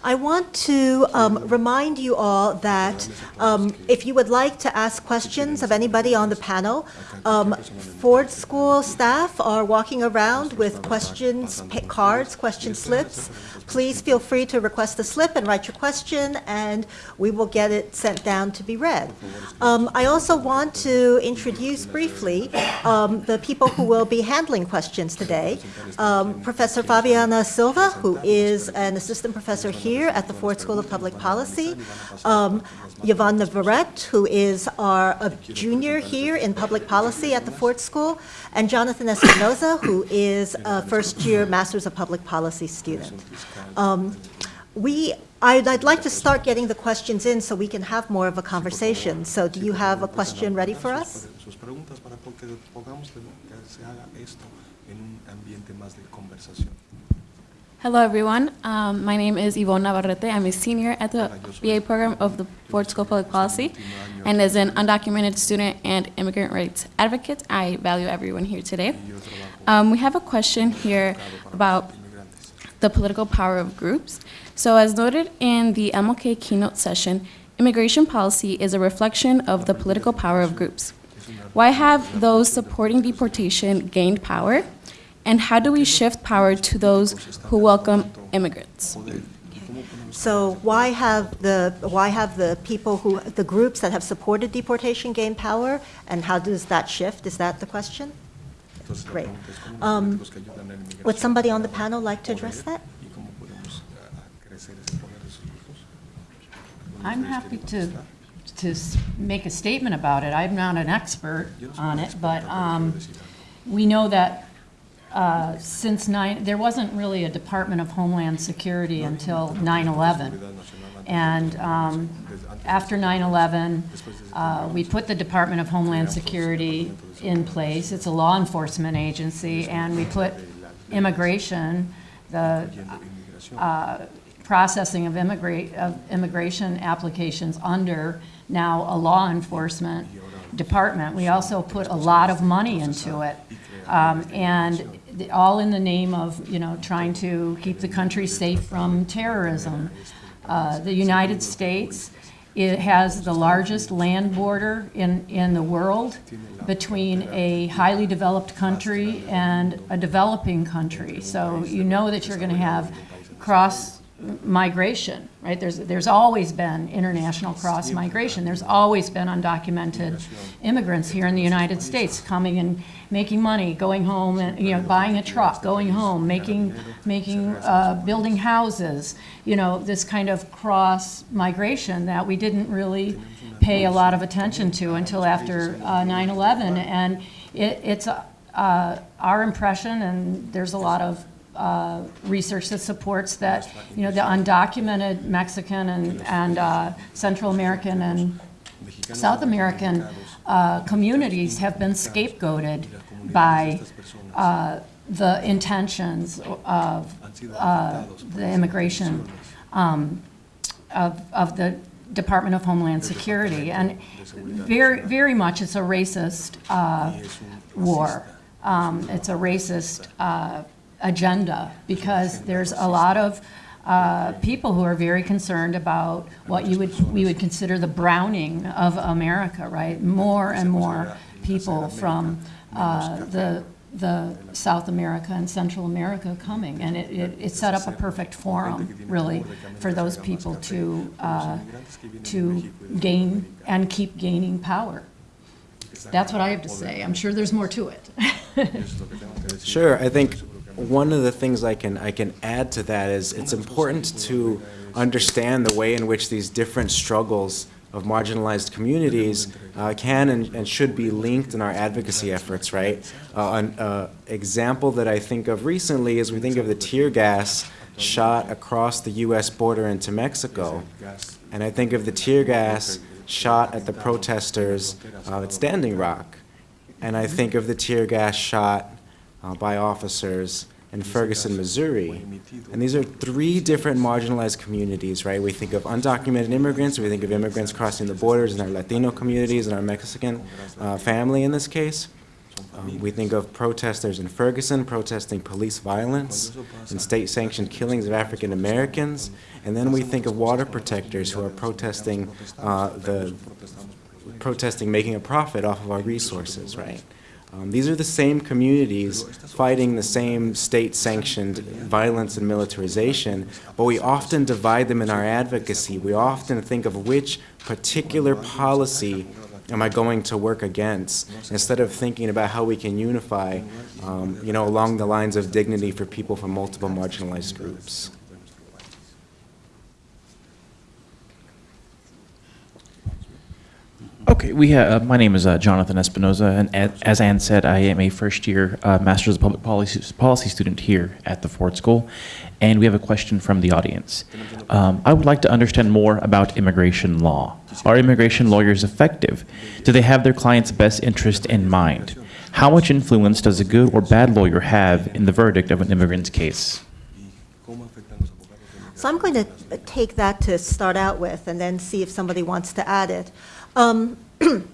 I want to um, remind you all that um, if you would like to ask questions of anybody on the panel, um, Ford School staff are walking around with questions, cards, question slips. Please feel free to request a slip and write your question, and we will get it sent down to be read. Um, I also want to introduce briefly um, the people who will be handling questions today. Um, Professor Fabiana Silva, who is an assistant professor here at the Ford School of Public Policy. Um, Yvonne Navarrete, who is our a junior here in public policy at the Ford School, and Jonathan Espinoza, who is a first-year Masters of Public Policy student. Um, We, I'd I'd like to start getting the questions in so we can have more of a conversation. So do you have a question ready for us? Hello, everyone. Um, my name is Yvonne Navarrete. I'm a senior at the BA program of the Ford School of Public Policy. And as an undocumented student and immigrant rights advocate, I value everyone here today. Um, we have a question here about the political power of groups. So, as noted in the MLK keynote session, immigration policy is a reflection of the political power of groups. Why have those supporting deportation gained power? And how do we shift power to those who welcome immigrants? So why have the, why have the people who, the groups that have supported deportation gained power? And how does that shift? Is that the question? Entonces, Great. pregunta es cómo Um, los políticos que ayudan a la inmigración Would somebody on the panel like to address that? y cómo podemos crecer ese poder de esos grupos. I'm happy to, to make a statement about it. I'm not an expert on it, but um, we know that uh, since nine, there wasn't really a Department of Homeland Security until 9/11. And um, after 9/11, uh, we put the Department of Homeland Security in place. It's a law enforcement agency, and we put immigration, the uh, processing of immigrate, of immigration applications under now a law enforcement department. We also put a lot of money into it. Um, and the- all in the name of, you know, trying to keep the country safe from terrorism. Uh, the United States, it has the largest land border in, in the world between a highly developed country and a developing country. So you know that you're going to have cross migration, right? There's, there's always been international cross migration. There's always been undocumented immigrants here in the United States coming and making money, going home, and you know, buying a truck, going home, making, making, uh, building houses. You know, this kind of cross migration that we didn't really pay a lot of attention to until after uh, 9/11, and it, it's uh, our impression, and there's a lot of uh, research that supports that, you know, the undocumented Mexican and, and uh, Central American and South American uh, communities have been scapegoated by uh, the intentions of uh, the immigration um, of, of the Department of Homeland Security. And very, very much it's a racist uh, war. Um, It's a racist uh, agenda because there's a lot of uh, people who are very concerned about what you would, we would consider the browning of America, right? More and more people from uh, the, the South America and Central America coming. And it, it, it set up a perfect forum, really, for those people to, uh, to gain and keep gaining power. That's what I have to say. I'm sure there's more to it. Sure, I think one of the things I can, I can add to that is it's important to understand the way in which these different struggles of marginalized communities uh, can and, and should be linked in our advocacy efforts, right? Uh, an uh, example that I think of recently is we think of the tear gas shot across the U.S. border into Mexico. And I think of the tear gas shot at the protesters uh, at Standing Rock. And I think of the tear gas shot uh, by officers in Ferguson, Missouri. And these are three different marginalized communities, right? We think of undocumented immigrants, we think of immigrants crossing the borders in our Latino communities and our Mexican uh, family in this case. Um, we think of protesters in Ferguson protesting police violence and state-sanctioned killings of African Americans. And then we think of water protectors who are protesting uh, the protesting making a profit off of our resources, right? Um, these are the same communities fighting the same state-sanctioned violence and militarization, but we often divide them in our advocacy. We often think of which particular policy am I going to work against, instead of thinking about how we can unify, um, you know, along the lines of dignity for people from multiple marginalized groups. Okay, we have, uh, my name is uh, Jonathan Espinoza, and as Ann said, I am a first-year uh, Master's of Public Policy, Policy student here at the Ford School, and we have a question from the audience. Um, I would like to understand more about immigration law. Are immigration lawyers effective? Do they have their client's best interest in mind? How much influence does a good or bad lawyer have in the verdict of an immigrant's case? So I'm going to take that to start out with and then see if somebody wants to add it. Um,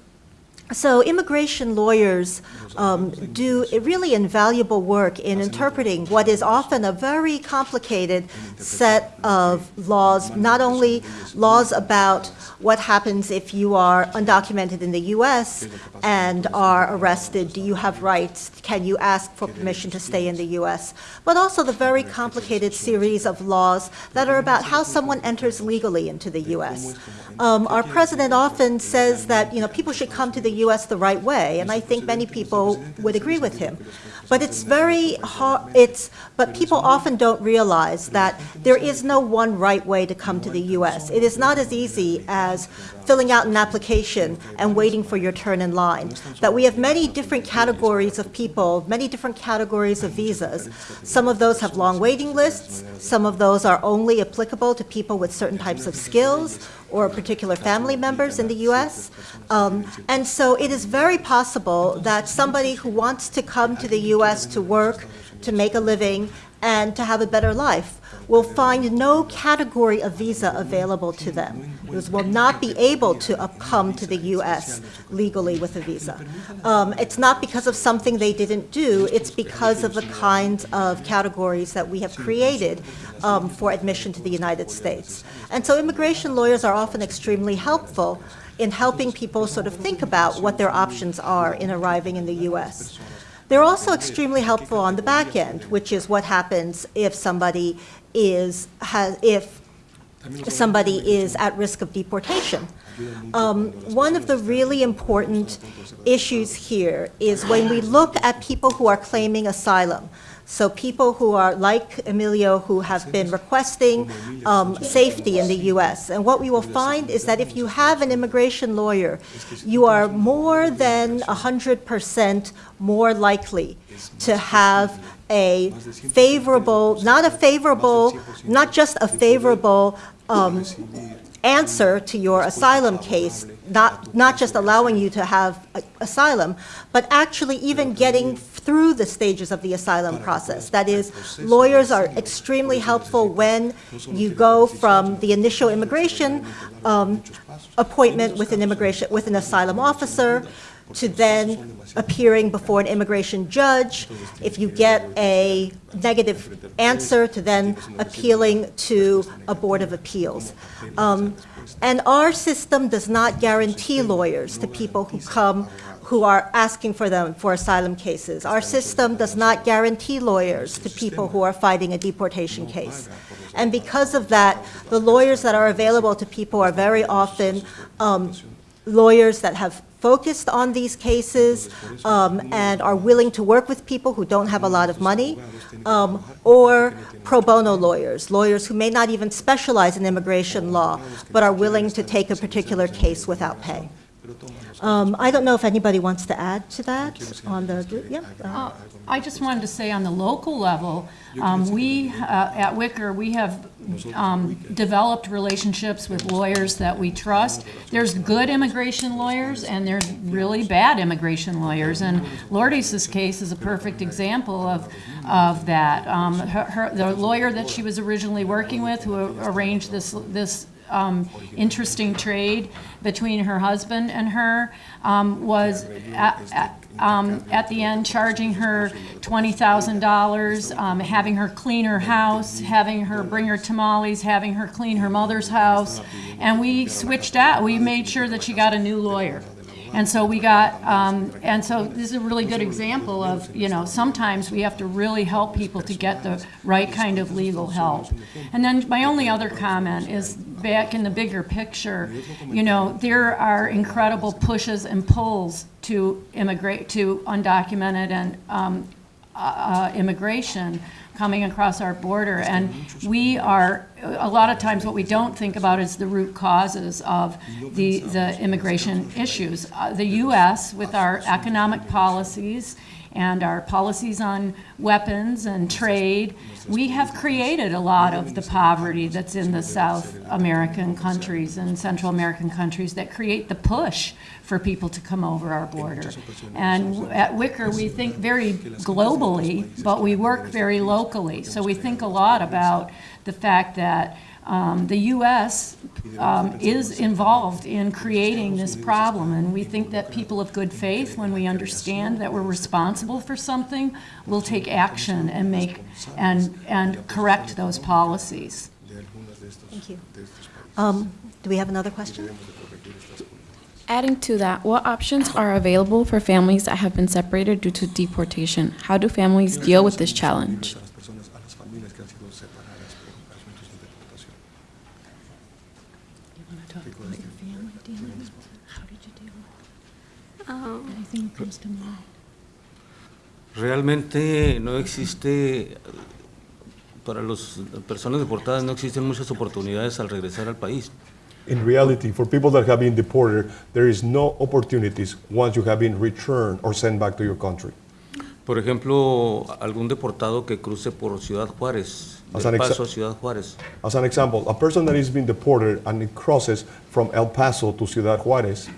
So immigration lawyers um, do really invaluable work in interpreting what is often a very complicated set of laws, not only laws about what happens if you are undocumented in the U.S. and are arrested, do you have rights, can you ask for permission to stay in the U.S., but also the very complicated series of laws that are about how someone enters legally into the U.S. Um, Our president often says that, you know, people should come to the U.S. the right way, and I think many people would agree with him. But it's very hard, it's, but people often don't realize that there is no one right way to come to the U.S. It is not as easy as filling out an application and waiting for your turn in line. That we have many different categories of people, many different categories of visas. Some of those have long waiting lists, some of those are only applicable to people with certain types of skills or particular family members in the U.S. Um, and so it is very possible that somebody who wants to come to the U.S. to work, to make a living, and to have a better life will find no category of visa available to them. Those will not be able to come to the U.S. legally with a visa. Um, It's not because of something they didn't do, it's because of the kinds of categories that we have created um, for admission to the United States. And so immigration lawyers are often extremely helpful in helping people sort of think about what their options are in arriving in the U.S. They're also extremely helpful on the back end, which is what happens if somebody is, has, if somebody is at risk of deportation. Um, One of the really important issues here is when we look at people who are claiming asylum, so people who are, like Emilio, who have been requesting um, safety in the U.S. And what we will find is that if you have an immigration lawyer, you are more than 100% more likely to have a favorable, not a favorable, not just a favorable um, answer to your asylum case, not, not just allowing you to have a- asylum, but actually even getting through the stages of the asylum process. That is, lawyers are extremely helpful when you go from the initial immigration um, appointment with an immigration, with an asylum officer, to then appearing before an immigration judge. If you get a negative answer, to then appealing to a board of appeals. Um, And our system does not guarantee lawyers to people who come, who are asking for them for asylum cases. Our system does not guarantee lawyers to people who are fighting a deportation case. And because of that, the lawyers that are available to people are very often um, lawyers that have focused on these cases um, and are willing to work with people who don't have a lot of money, um, or pro bono lawyers, lawyers who may not even specialize in immigration law, but are willing to take a particular case without pay. Um, I don't know if anybody wants to add to that on the, yeah? uh, I just wanted to say on the local level, um, we, uh, at WICIR, we have um, developed relationships with lawyers that we trust. There's good immigration lawyers and there's really bad immigration lawyers. And Lourdes' case is a perfect example of, of that. Um, her, her- the lawyer that she was originally working with who arranged this, this um, interesting trade between her husband and her um, was at, at, um, at the end charging her twenty thousand dollars, um, having her clean her house, having her bring her tamales, having her clean her mother's house, and we switched out. We made sure that she got a new lawyer. And so we got, um, and so this is a really good example of, you know, sometimes we have to really help people to get the right kind of legal help. And then my only other comment is back in the bigger picture, you know, there are incredible pushes and pulls to immigrate, to undocumented and um, uh, immigration coming across our border. And we are, a lot of times what we don't think about is the root causes of the, the immigration issues. Uh, The U.S., with our economic policies and our policies on weapons and trade, we have created a lot of the poverty that's in the South American countries and Central American countries that create the push for people to come over our border. And at WICIR, we think very globally, but we work very locally. So we think a lot about the fact that um, the U.S. um, is involved in creating this problem, and we think that people of good faith, when we understand that we're responsible for something, will take action and make and and correct those policies. Thank you. Um, Do we have another question? Adding to that, what options are available for families that have been separated due to deportation? How do families deal with this challenge? Realmente no existe, para las personas deportadas no existen muchas oportunidades al regresar al país. In reality, for people that have been deported, there is no opportunities once you have been returned or sent back to your country. Por ejemplo, algún deportado que cruce por Ciudad Juárez, As exa- Paso a Ciudad Juárez, As an example, a person that is being deported and it crosses from El Paso to Ciudad Juarez,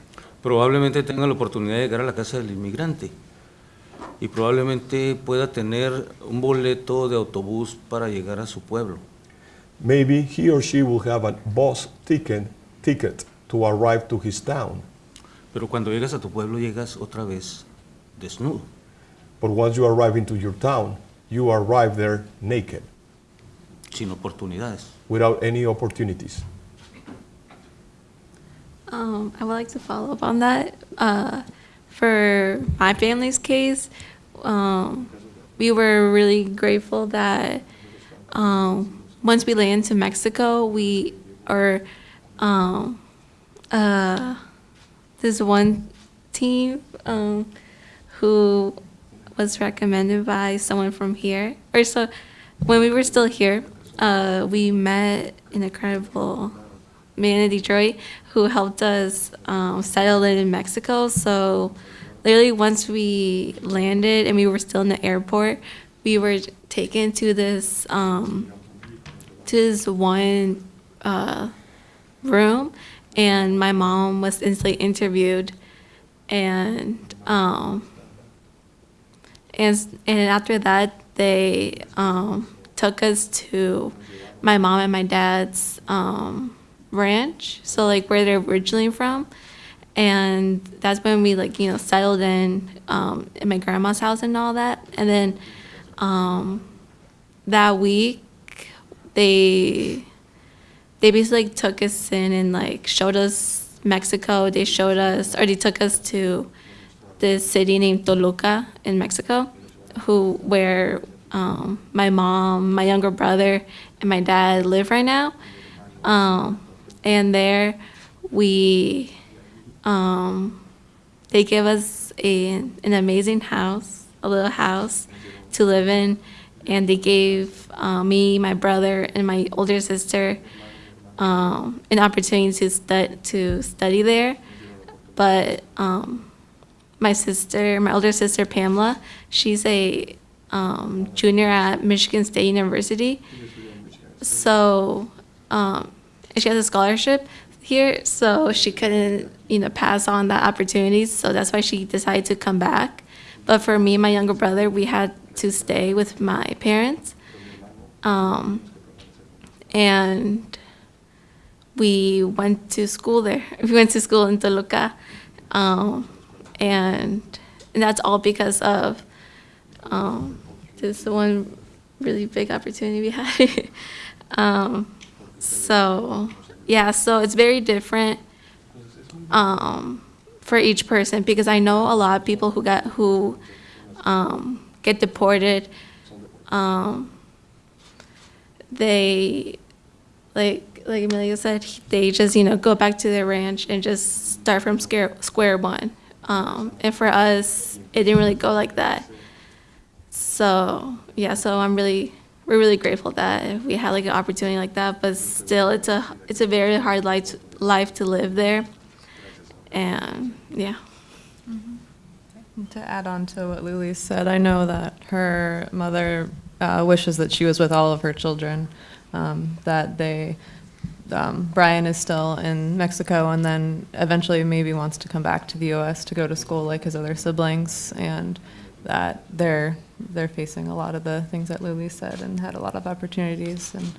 probablemente tenga la oportunidad de llegar a la casa del inmigrante. y probablemente pueda tener un boleto de autobús para llegar a su pueblo. Maybe he or she will have a bus ticket, ticket to arrive to his town. Pero cuando llegas a tu pueblo llegas otra vez desnudo. But once you arrive into your town, you arrive there naked, sin oportunidades. without any opportunities. Um, I would like to follow up on that. Uh, for my family's case, um, we were really grateful that um, once we landed to Mexico, we or um, uh, this one team um, who was recommended by someone from here, or so when we were still here, uh, we met an incredible man in Detroit who helped us um, settle in in Mexico. So, literally, once we landed and we were still in the airport, we were taken to this um, to this one uh, room, and my mom was instantly interviewed, and um, and and after that they um, took us to my mom and my dad's um, ranch so like where they're originally from. And that's when we like you know settled in um, in my grandma's house and all that. And then um, that week they they basically like, took us in and like showed us mexico. They showed us or they took us to this city named Toluca in Mexico, who where um, my mom, my younger brother, and my dad live right now. Um, and there, we um, they give us a, an amazing house, a little house to live in, and they gave uh, me, my brother, and my older sister um, an opportunity to stud to study there, but. Um, my sister, my older sister Pamela, she's a um, junior at Michigan State University. So um, she has a scholarship here, so she couldn't, you know, pass on that opportunity. So that's why she decided to come back. But for me and my younger brother, we had to stay with my parents. Um, and we went to school there. We went to school in Toluca. Um, and, and that's all because of um, this one really big opportunity we had. um, so yeah, so it's very different um, for each person because I know a lot of people who got who um, get deported. Um, they like like Amelia said, they just you know go back to their ranch and just start from square square one. Um, and for us, it didn't really go like that. So yeah, so I'm really we're really grateful that we had like an opportunity like that. But still, it's a it's a very hard life to, life to live there. And yeah. To add on to what Lily said, I know that her mother uh, wishes that she was with all of her children, um, that they, um, Brian is still in Mexico and then eventually maybe wants to come back to the US to go to school like his other siblings, and that they're, they're facing a lot of the things that Lily said and had a lot of opportunities. And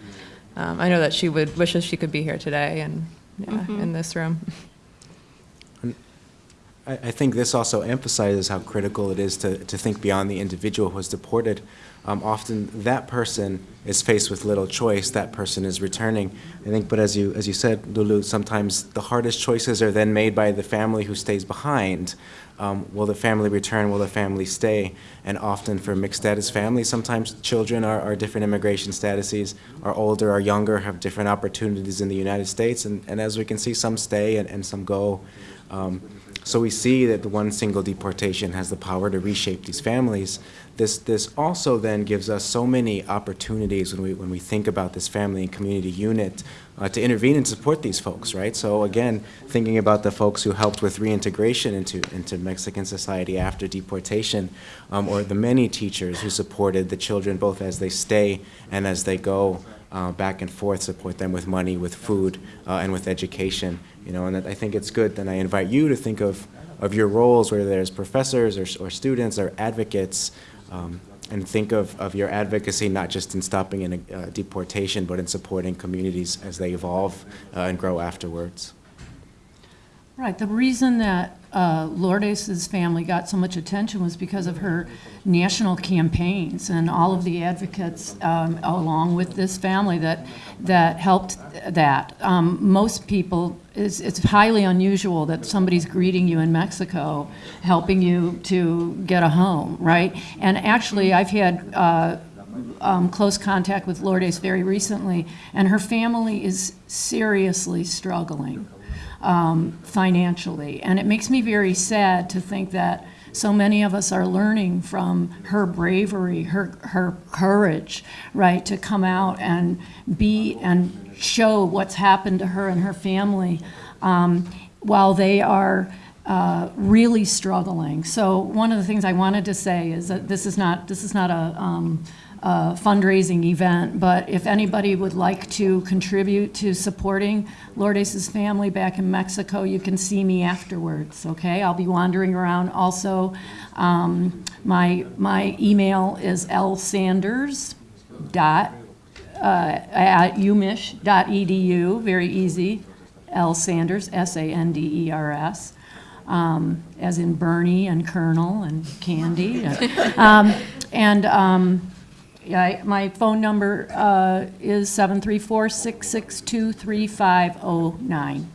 um, I know that she would wishes she could be here today and yeah, in this room. I, I think this also emphasizes how critical it is to, to think beyond the individual who is deported. Um, often that person is faced with little choice, that person is returning. I think, but as you, as you said, Lulu, sometimes the hardest choices are then made by the family who stays behind. Um, will the family return? Will the family stay? And often for mixed status families, sometimes children are, are different immigration statuses, are older, are younger, have different opportunities in the United States. And, and as we can see, some stay and, and some go. Um, so we see that the one single deportation has the power to reshape these families. This, this also then gives us so many opportunities when we, when we think about this family and community unit uh, to intervene and support these folks, right? So again, thinking about the folks who helped with reintegration into, into Mexican society after deportation, um, or the many teachers who supported the children both as they stay and as they go uh, back and forth, support them with money, with food, uh, and with education. You know, and that I think it's good. Then I invite you to think of of your roles, whether there's professors or, or students or advocates, um, and think of, of your advocacy not just in stopping in a, uh, deportation, but in supporting communities as they evolve uh, and grow afterwards. Right, the reason that uh, Lourdes's family got so much attention was because of her national campaigns and all of the advocates um, along with this family that, that helped that. Um, Most people, it's, it's highly unusual that somebody's greeting you in Mexico, helping you to get a home, right? And actually, I've had uh, um, close contact with Lourdes very recently, and her family is seriously struggling um, financially. And it makes me very sad to think that so many of us are learning from her bravery, her, her courage, right, to come out and be and show what's happened to her and her family um, while they are uh, really struggling. So one of the things I wanted to say is that this is not this is not a um, uh, fundraising event, but if anybody would like to contribute to supporting Lourdes's family back in Mexico, you can see me afterwards, okay? I'll be wandering around. Also, um, my, my email is lsanders dot, uh, at umich.edu, very easy, L Sanders, S-A-N-D-E-R-S, um, as in Bernie and Colonel and Candy. Um, And um, yeah, my phone number uh, is 734-662-3509,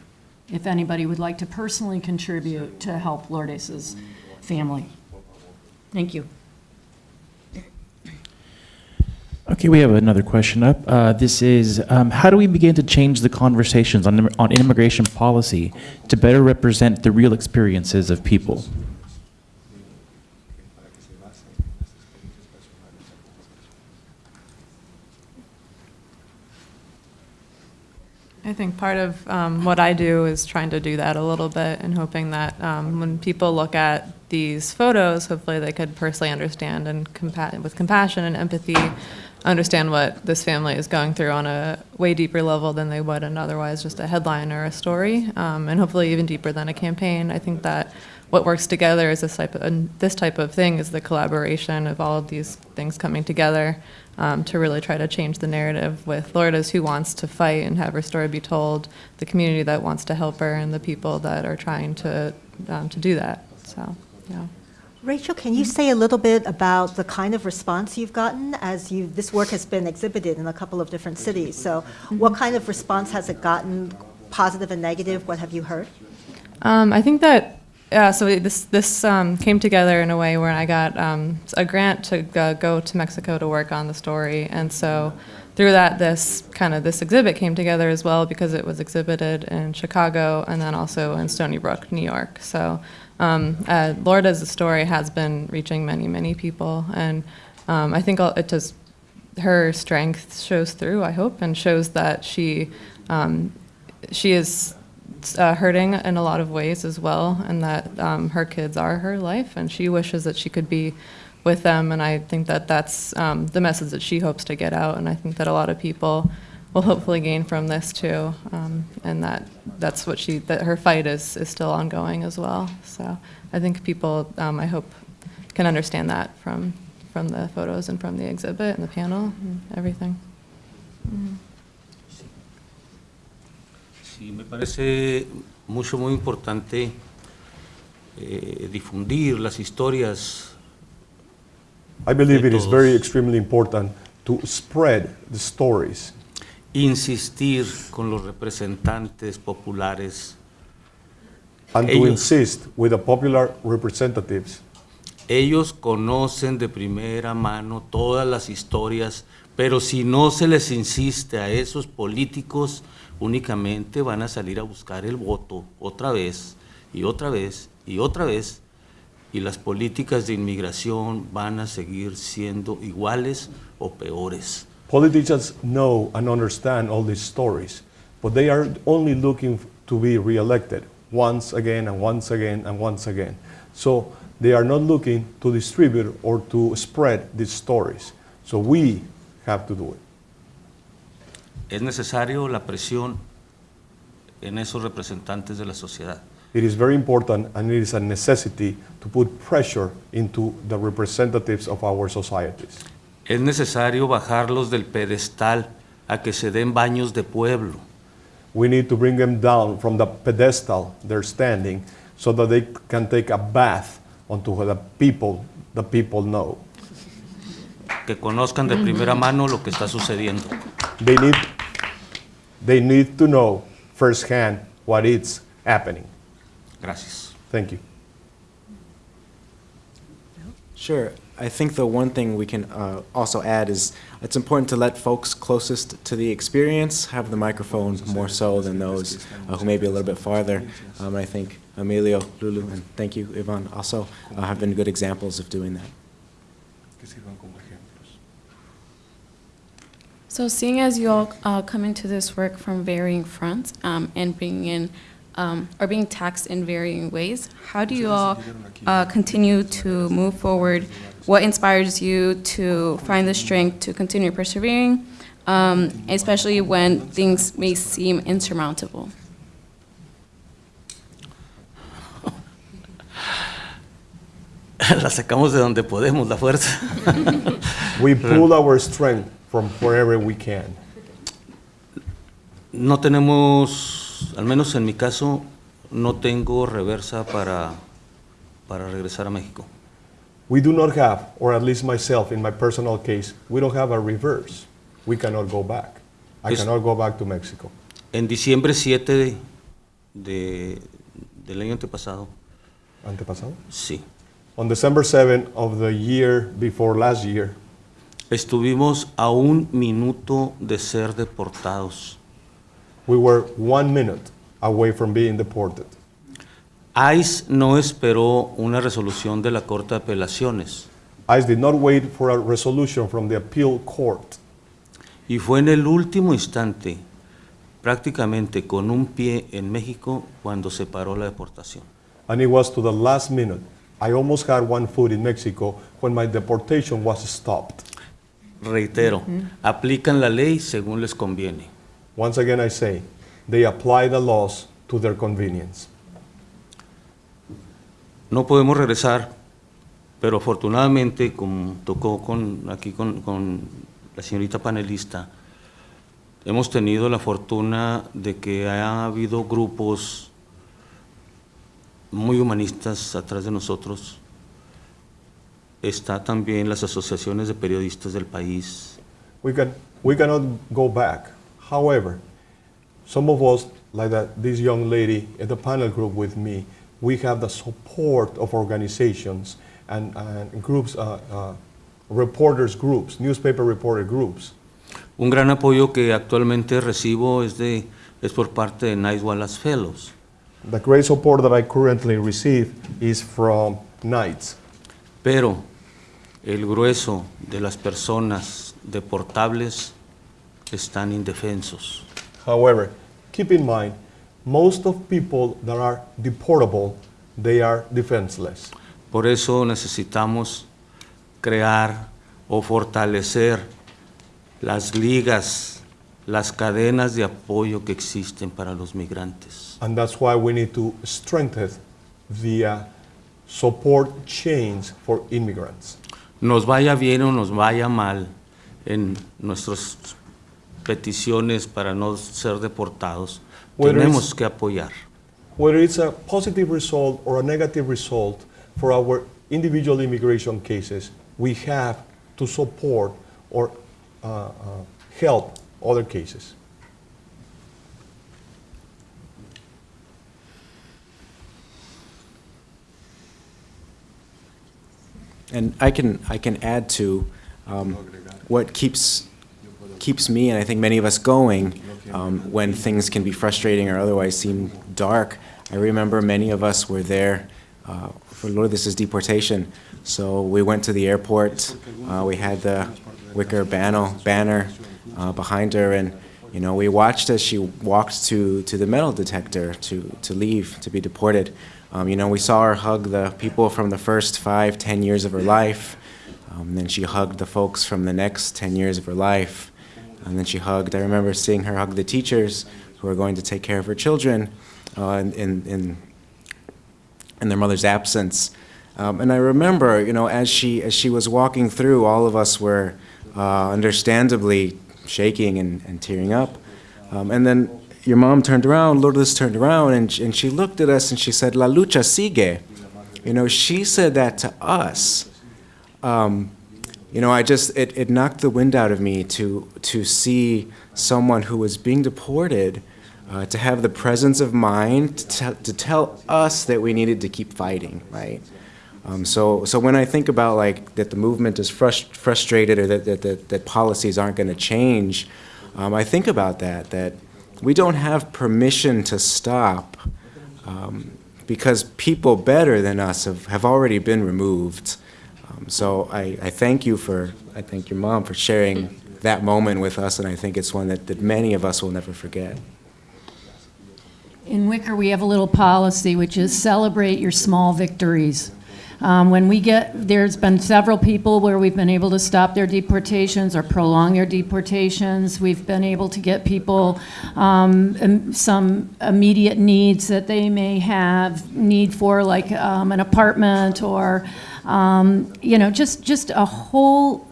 if anybody would like to personally contribute to help Lourdes's family. Thank you. Okay, we have another question up. Uh, this is um, How do we begin to change the conversations on, on immigration policy to better represent the real experiences of people? I think part of um, what I do is trying to do that a little bit and hoping that um, when people look at these photos, hopefully they could personally understand and compa- with compassion and empathy, understand what this family is going through on a way deeper level than they would in otherwise just a headline or a story, um, and hopefully even deeper than a campaign. I think that what works together is this type of, and this type of thing is the collaboration of all of these things coming together um, to really try to change the narrative with Lourdes who wants to fight and have her story be told, the community that wants to help her, and the people that are trying to um, to do that. So, yeah. Rachel, can you say a little bit about the kind of response you've gotten as you, this work has been exhibited in a couple of different cities? So what kind of response has it gotten, positive and negative? What have you heard? Um, I think that yeah. So this this um, came together in a way where I got um, a grant to go, to Mexico to work on the story, and so through that, this kind of this exhibit came together as well because it was exhibited in Chicago and then also in Stony Brook, New York. So um, uh, story has been reaching many many people, and um, I think it just her strength shows through. I hope and shows that she um, she is uh, hurting in a lot of ways as well, and that um, her kids are her life, and she wishes that she could be with them. And I think that that's um, the message that she hopes to get out, and I think that a lot of people will hopefully gain from this too, um, and that that's what she that her fight is is still ongoing as well. So I think people, um, I hope, can understand that from from the photos and from the exhibit and the panel and everything. Mm. Sí, me parece mucho, muy importante eh, difundir las historias. I believe it is very extremely important to spread the stories, Insistir con los representantes populares. and to Ellos- insist with the popular representatives. Ellos conocen de primera mano todas las historias, pero si no se les insiste a esos políticos, únicamente van a salir a buscar el voto otra vez y otra vez y otra vez, y las políticas de inmigración van a seguir siendo iguales o peores. Politicians know and understand all these stories, but they are only looking to be reelected once again and once again and once again. So they are not looking to distribute or to spread these stories. So we have to do it. Es necesario la presión en esos representantes de la sociedad. It is very important and it is a necessity to put pressure into the representatives of our societies. Es necesario bajarlos del pedestal a que se den baños de pueblo. We need to bring them down from the pedestal they're standing so that they can take a bath onto the people the people know. que conozcan de primera mano lo que está sucediendo. They need, they need to know firsthand what is happening. Gracias. Thank you. Sure. I think the one thing we can uh, also add is it's important to let folks closest to the experience have the microphone more so than those uh, who may be a little bit farther. Um, I think Emilio, Lulu, and thank you, Ivan, also uh, have been good examples of doing that. Que sirvan como ejemplos. So, seeing as you all uh, come into this work from varying fronts um, and being in um, or being taxed in varying ways, how do you all uh, continue to move forward? What inspires you to find the strength to continue persevering, um, especially when things may seem insurmountable? La sacamos de donde podemos, la fuerza. We pull our strength from wherever we can. No tenemos, al menos en mi caso, no tengo reversa para, para regresar a México. We do not have, or at least myself in my personal case, we don't have a reverse. We cannot go back. I Es- cannot go back to Mexico. En diciembre 7 de, de- del año antepasado, Antepasado? sí, On December 7 of the year before last year, estuvimos a un minuto de ser deportados. we were one minute away from being deported. ICE no esperó una resolución de la Corte de Apelaciones ICE did not wait for a resolution from the appeal court. y fue en el último instante, prácticamente con un pie en México, cuando se paró la deportación. And it was to the last minute. I almost had one foot in Mexico when my deportation was stopped. Reitero, aplican la ley según les conviene. Once again, I say, they apply the laws to their convenience. No podemos regresar, pero afortunadamente, como tocó con, aquí con, con la señorita panelista, hemos tenido la fortuna de que ha habido grupos muy humanistas atrás de nosotros. Está también las asociaciones de periodistas del país. We, can, we cannot go back. However, some of us, like that, this young lady at the panel group with me, we have the support of organizations and, and groups, uh, uh, reporters groups, newspaper reporter groups. Un gran apoyo que actualmente recibo es, de, es por parte de Nice Wallace Fellows. The great support that I currently receive is from Knights. Pero el grueso de las personas deportables están indefensos. However, keep in mind, most of people that are deportable, they are defenseless. Por eso necesitamos crear o fortalecer las ligas, las cadenas de apoyo que existen para los migrantes. And that's why we need to strengthen the uh, support chains for immigrants. Nos vaya bien o nos vaya mal en nuestras peticiones para no ser deportados, Whether tenemos que apoyar. Whether it's a positive result or a negative result for our individual immigration cases, we have to support or uh, uh, help other cases. And I can, I can add to um, what keeps, keeps me, and I think many of us going, um, when things can be frustrating or otherwise seem dark. I remember many of us were there uh, for Lourdes' deportation. So we went to the airport, uh, we had the WICIR banner, banner uh, behind her, and you know, we watched as she walked to, to the metal detector to, to leave, to be deported. Um, you know, we saw her hug the people from the first five, ten years of her life. Um, then she hugged the folks from the next 10 years of her life. And then she hugged, I remember seeing her hug the teachers who were going to take care of her children uh, in, in, in their mother's absence. Um, and I remember, you know, as she as she was walking through, all of us were uh, understandably shaking and, and tearing up. Um, and then your mom turned around, Lourdes turned around, and, and she looked at us and she said, "La lucha sigue." You know, she said that to us. Um, you know, I just it, it knocked the wind out of me to to see someone who was being deported uh, to have the presence of mind to, tell to tell us that we needed to keep fighting, right? Um, so, so when I think about like that the movement is frust- frustrated or that, that, that, that policies aren't going to change, um, I think about that, that we don't have permission to stop um, because people better than us have, have already been removed. Um, so I, I thank you for, I thank your mom for sharing that moment with us, and I think it's one that, that many of us will never forget. In WICIR, we have a little policy, which is celebrate your small victories. Um, When we get, there's been several people where we've been able to stop their deportations or prolong their deportations. We've been able to get people um, some immediate needs that they may have, need for like um, an apartment or, um, you know, just, just a whole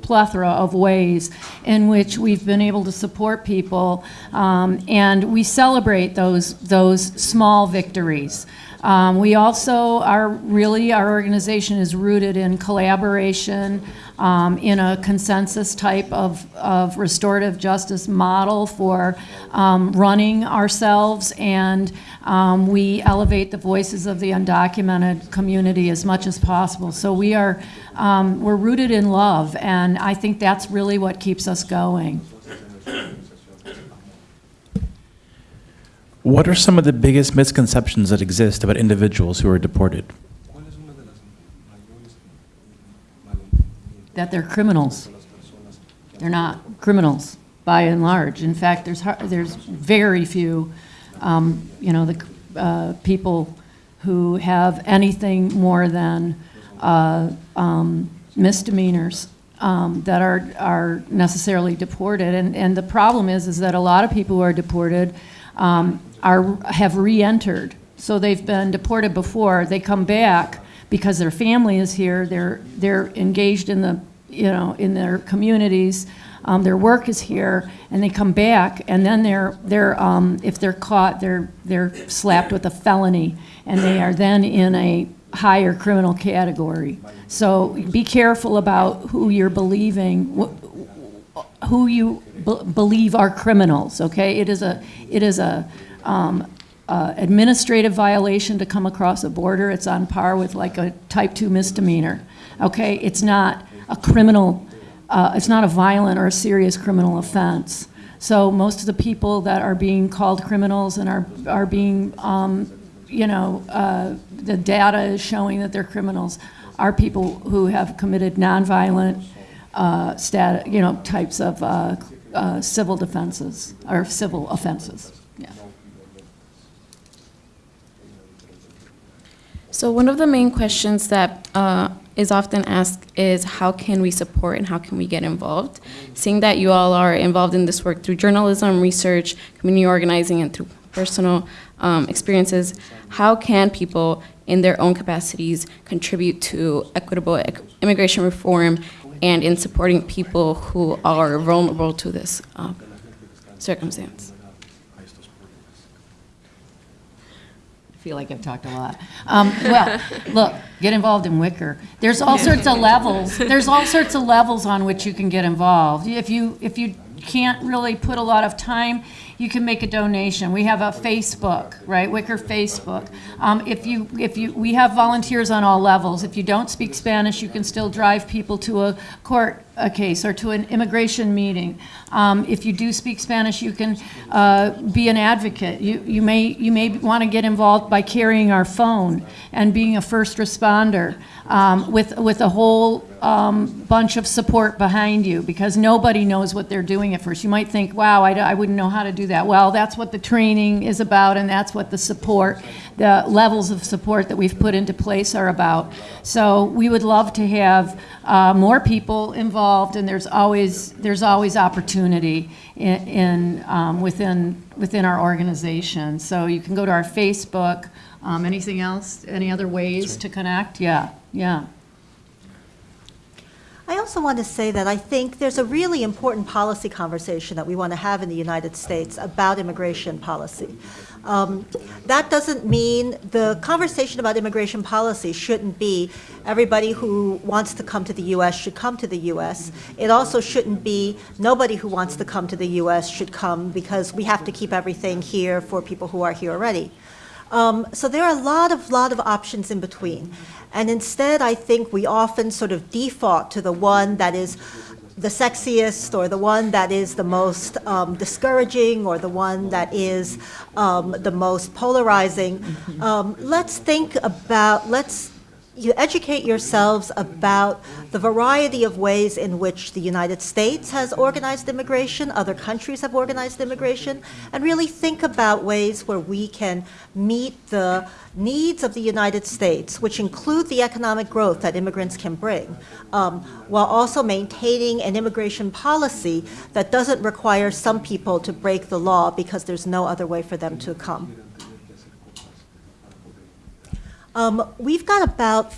plethora of ways in which we've been able to support people. Um, and we celebrate those, those small victories. Um, we also are really, our organization is rooted in collaboration, um, in a consensus type of, of restorative justice model for um, running ourselves, and um, we elevate the voices of the undocumented community as much as possible. So we are, um, we're rooted in love, and I think that's really what keeps us going. What are some of the biggest misconceptions that exist about individuals who are deported? ¿Cuál es una de las mayores malentendidos that they're criminals. They're not criminals, by and large. In fact, there's, there's very few, um, you know, the, uh, people who have anything more than uh, um, misdemeanors um, that are, are necessarily deported. And, and the problem is, is that a lot of people who are deported um, are, have re-entered. So they've been deported before, they come back because their family is here, they're, they're engaged in the, you know, in their communities, um, their work is here, and they come back, and then they're, they're, um, if they're caught, they're, they're slapped with a felony, and they are then in a higher criminal category. So be careful about who you're believing, wh- who you believe are criminals, okay? It is a, it is a, um, uh, administrative violation to come across a border. It's on par with like a type 2 misdemeanor, okay? It's not a criminal, uh, it's not a violent or a serious criminal offense. So most of the people that are being called criminals and are, are being, um, you know, uh, the data is showing that they're criminals are people who have committed nonviolent, uh, you know, types of uh, uh, civil defenses or civil offenses. Yeah. So one of the main questions that uh, is often asked is how can we support and how can we get involved? Seeing that you all are involved in this work through journalism, research, community organizing, and through personal um, experiences, how can people in their own capacities contribute to equitable immigration reform and in supporting people who are vulnerable to this um, circumstance? Feel like I've talked a lot. Um, well, look, get involved in WICIR. There's all sorts of levels. There's all sorts of levels on which you can get involved. If you if you can't really put a lot of time, you can make a donation. We have a Facebook, right? WICIR Facebook. Um, if you if you we have volunteers on all levels. If you don't speak Spanish, you can still drive people to a court a case or to an immigration meeting. Um, if you do speak Spanish, you can uh, be an advocate. You, you may you may want to get involved by carrying our phone and being a first responder um, with with a whole um, bunch of support behind you because nobody knows what they're doing at first. You might think, wow, I, I wouldn't know how to do that. Well, that's what the training is about, and that's what the support, the levels of support that we've put into place are about. So we would love to have uh, more people involved and there's always, there's always opportunity in, in, um, within, within our organization. So you can go to our Facebook. Um, Anything else? Any other ways to connect? Yeah, yeah. I also want to say that I think there's a really important policy conversation that we want to have in the United States about immigration policy. Um, That doesn't mean, the conversation about immigration policy shouldn't be everybody who wants to come to the U.S. should come to the U.S. It also shouldn't be nobody who wants to come to the U.S. should come because we have to keep everything here for people who are here already. Um, so there are a lot of, lot of options in between. And instead, I think we often sort of default to the one that is the sexiest or the one that is the most um, discouraging or the one that is um, the most polarizing. Um, let's think about, let's you educate yourselves about the variety of ways in which the United States has organized immigration, other countries have organized immigration, and really think about ways where we can meet the needs of the United States, which include the economic growth that immigrants can bring, um, while also maintaining an immigration policy that doesn't require some people to break the law because there's no other way for them to come. Um, We've got about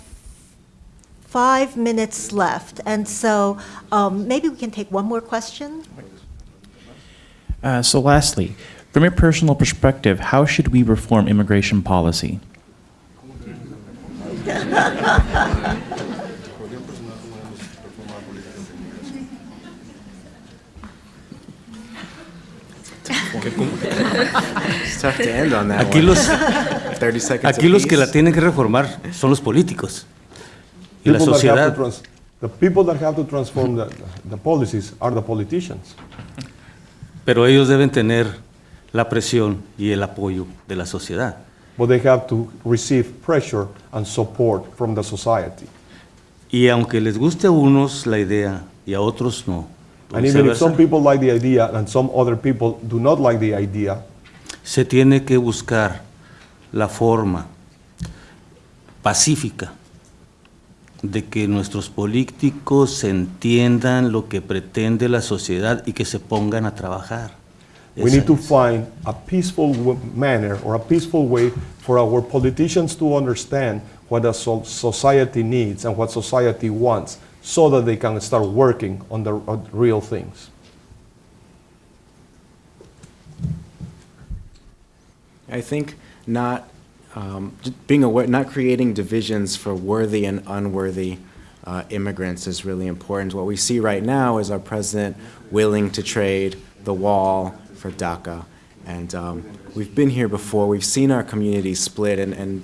five minutes left, and so um, maybe we can take one more question? Uh, so lastly, from your personal perspective, how should we reform immigration policy? Aquí los, 30 seconds aquí los que la tienen que reformar son los políticos y la sociedad. The people that have to transform the, the policies are the politicians. Pero ellos deben tener la presión y el apoyo de la sociedad. But they have to receive pressure and support from the society. Y aunque les guste a unos la idea y a otros no, And even if some people like the idea and some other people do not like the idea, se tiene que buscar la forma pacífica de que nuestros políticos entiendan lo que pretende la sociedad y que se pongan a trabajar. we Esa need to es. find a peaceful manner or a peaceful way for our politicians to understand what so- society needs and what society wants so that they can start working on the on real things. I think not um, being aware, not creating divisions for worthy and unworthy uh, immigrants is really important. What we see right now is our president willing to trade the wall for DACA. And um, we've been here before, we've seen our community split, and, and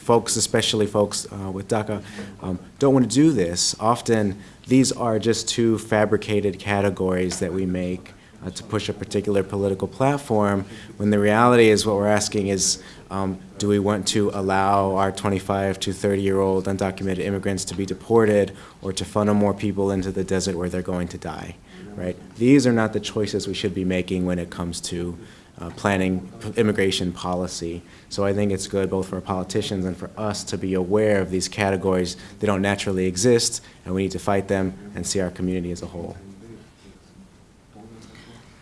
folks, especially folks uh, with DACA, um, don't want to do this. Often, these are just two fabricated categories that we make uh, to push a particular political platform, when the reality is what we're asking is, um, do we want to allow our 25 to 30-year-old undocumented immigrants to be deported or to funnel more people into the desert where they're going to die, right? These are not the choices we should be making when it comes to uh, planning immigration policy. So I think it's good both for politicians and for us to be aware of these categories. They don't naturally exist, and we need to fight them and see our community as a whole.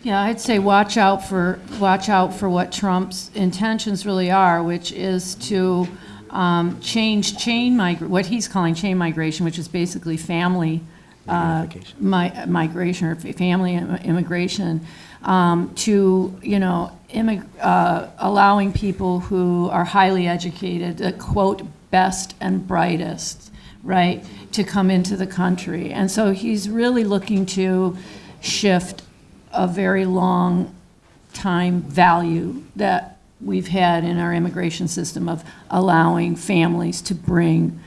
Yeah, I'd say watch out for, watch out for what Trump's intentions really are, which is to um, change chain migra, what he's calling chain migration, which is basically family uh, mi- migration or family immigration, um, to, you know, uh, allowing people who are highly educated, the quote, best and brightest, right, to come into the country. And so he's really looking to shift a very long time value that we've had in our immigration system of allowing families to bring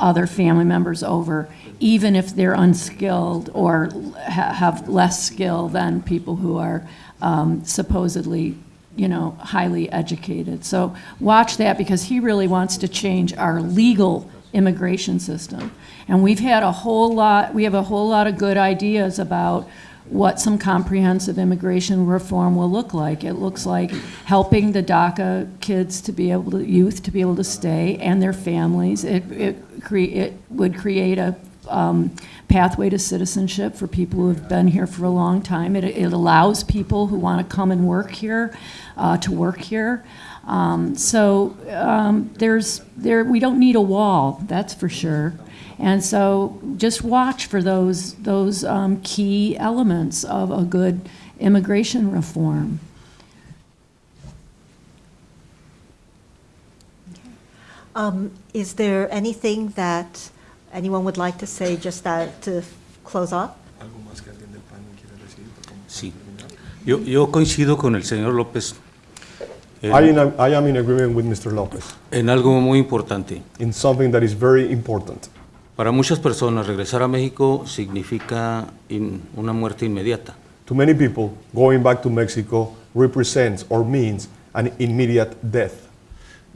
other family members over, even if they're unskilled or ha- have less skill than people who are um, supposedly, you know, highly educated. So watch that because he really wants to change our legal immigration system. And we've had a whole lot, we have a whole lot of good ideas about what some comprehensive immigration reform will look like. It looks like helping the DACA kids to be able to, youth to be able to stay and their families. It, it, cre- it would create a um, pathway to citizenship for people who have been here for a long time. It, it allows people who want to come and work here uh, to work here. Um, so um, there's there we don't need a wall, that's for sure. And so just watch for those those um, key elements of a good immigration reform. Um, Is there anything that anyone would like to say just that, to close off? ¿Algo más que alguien del panel quiera decir? para Sí. Yo, yo coincido con el señor López en, I, in, I am in agreement with Mr. Lopez en algo muy importante. in something that is very important. Para muchas personas regresar a México significa in- una muerte inmediata. To many people, going back to Mexico represents or means an immediate death.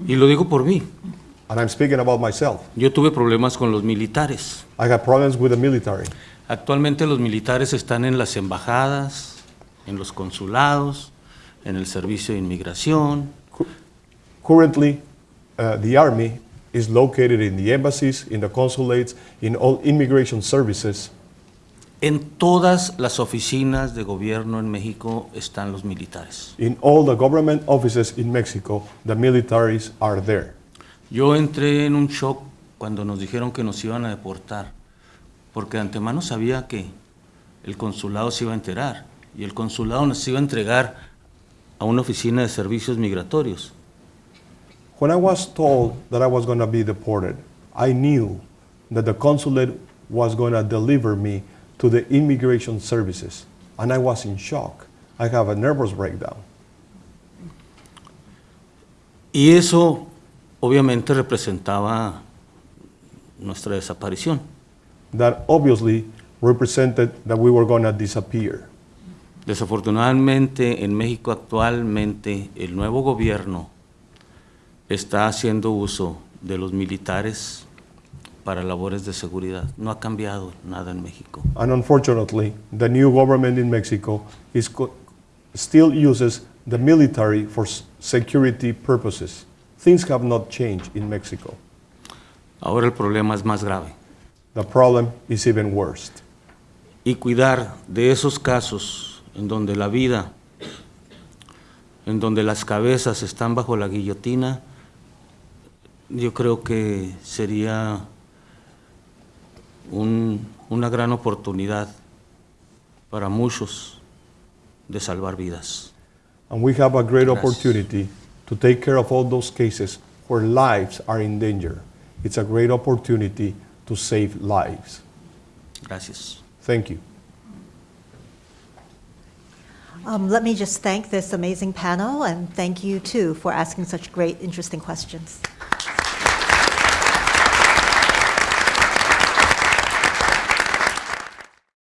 Y lo digo por mí. And I'm speaking about myself. Yo tuve problemas con los militares. I have problems with the military. Actualmente los militares están en las embajadas, en los consulados, en el servicio de inmigración, Currently, uh, the Army is located in the embassies, in the consulates, in all immigration services. En todas las oficinas de gobierno en México están los militares. In all the government offices in Mexico, the militaries are there. Yo entré en un shock cuando nos dijeron que nos iban a deportar, porque de antemano sabía que el consulado se iba a enterar y el consulado nos iba a entregar a una oficina de servicios migratorios. When I was told that I was going to be deported, I knew that the consulate was going to deliver me to the immigration services, and I was in shock. I have a nervous breakdown. Y eso obviamente representaba nuestra desaparición. That obviously represented that we were going to disappear. Desafortunadamente en México actualmente el nuevo gobierno está haciendo uso de los militares para labores de seguridad. No ha cambiado nada en México. And unfortunately, the new government in Mexico is still uses the military for security purposes. Things have not changed in Mexico. Ahora el problema es más grave. The problem is even worse. Y cuidar de esos casos en donde la vida, en donde las cabezas están bajo la guillotina, yo creo que sería un- una gran oportunidad para muchos de salvar vidas. And we have a great Gracias. opportunity to take care of all those cases where lives are in danger. It's a great opportunity to save lives. Gracias. Thank you. Um, Let me just thank this amazing panel, and thank you, too, for asking such great, interesting questions.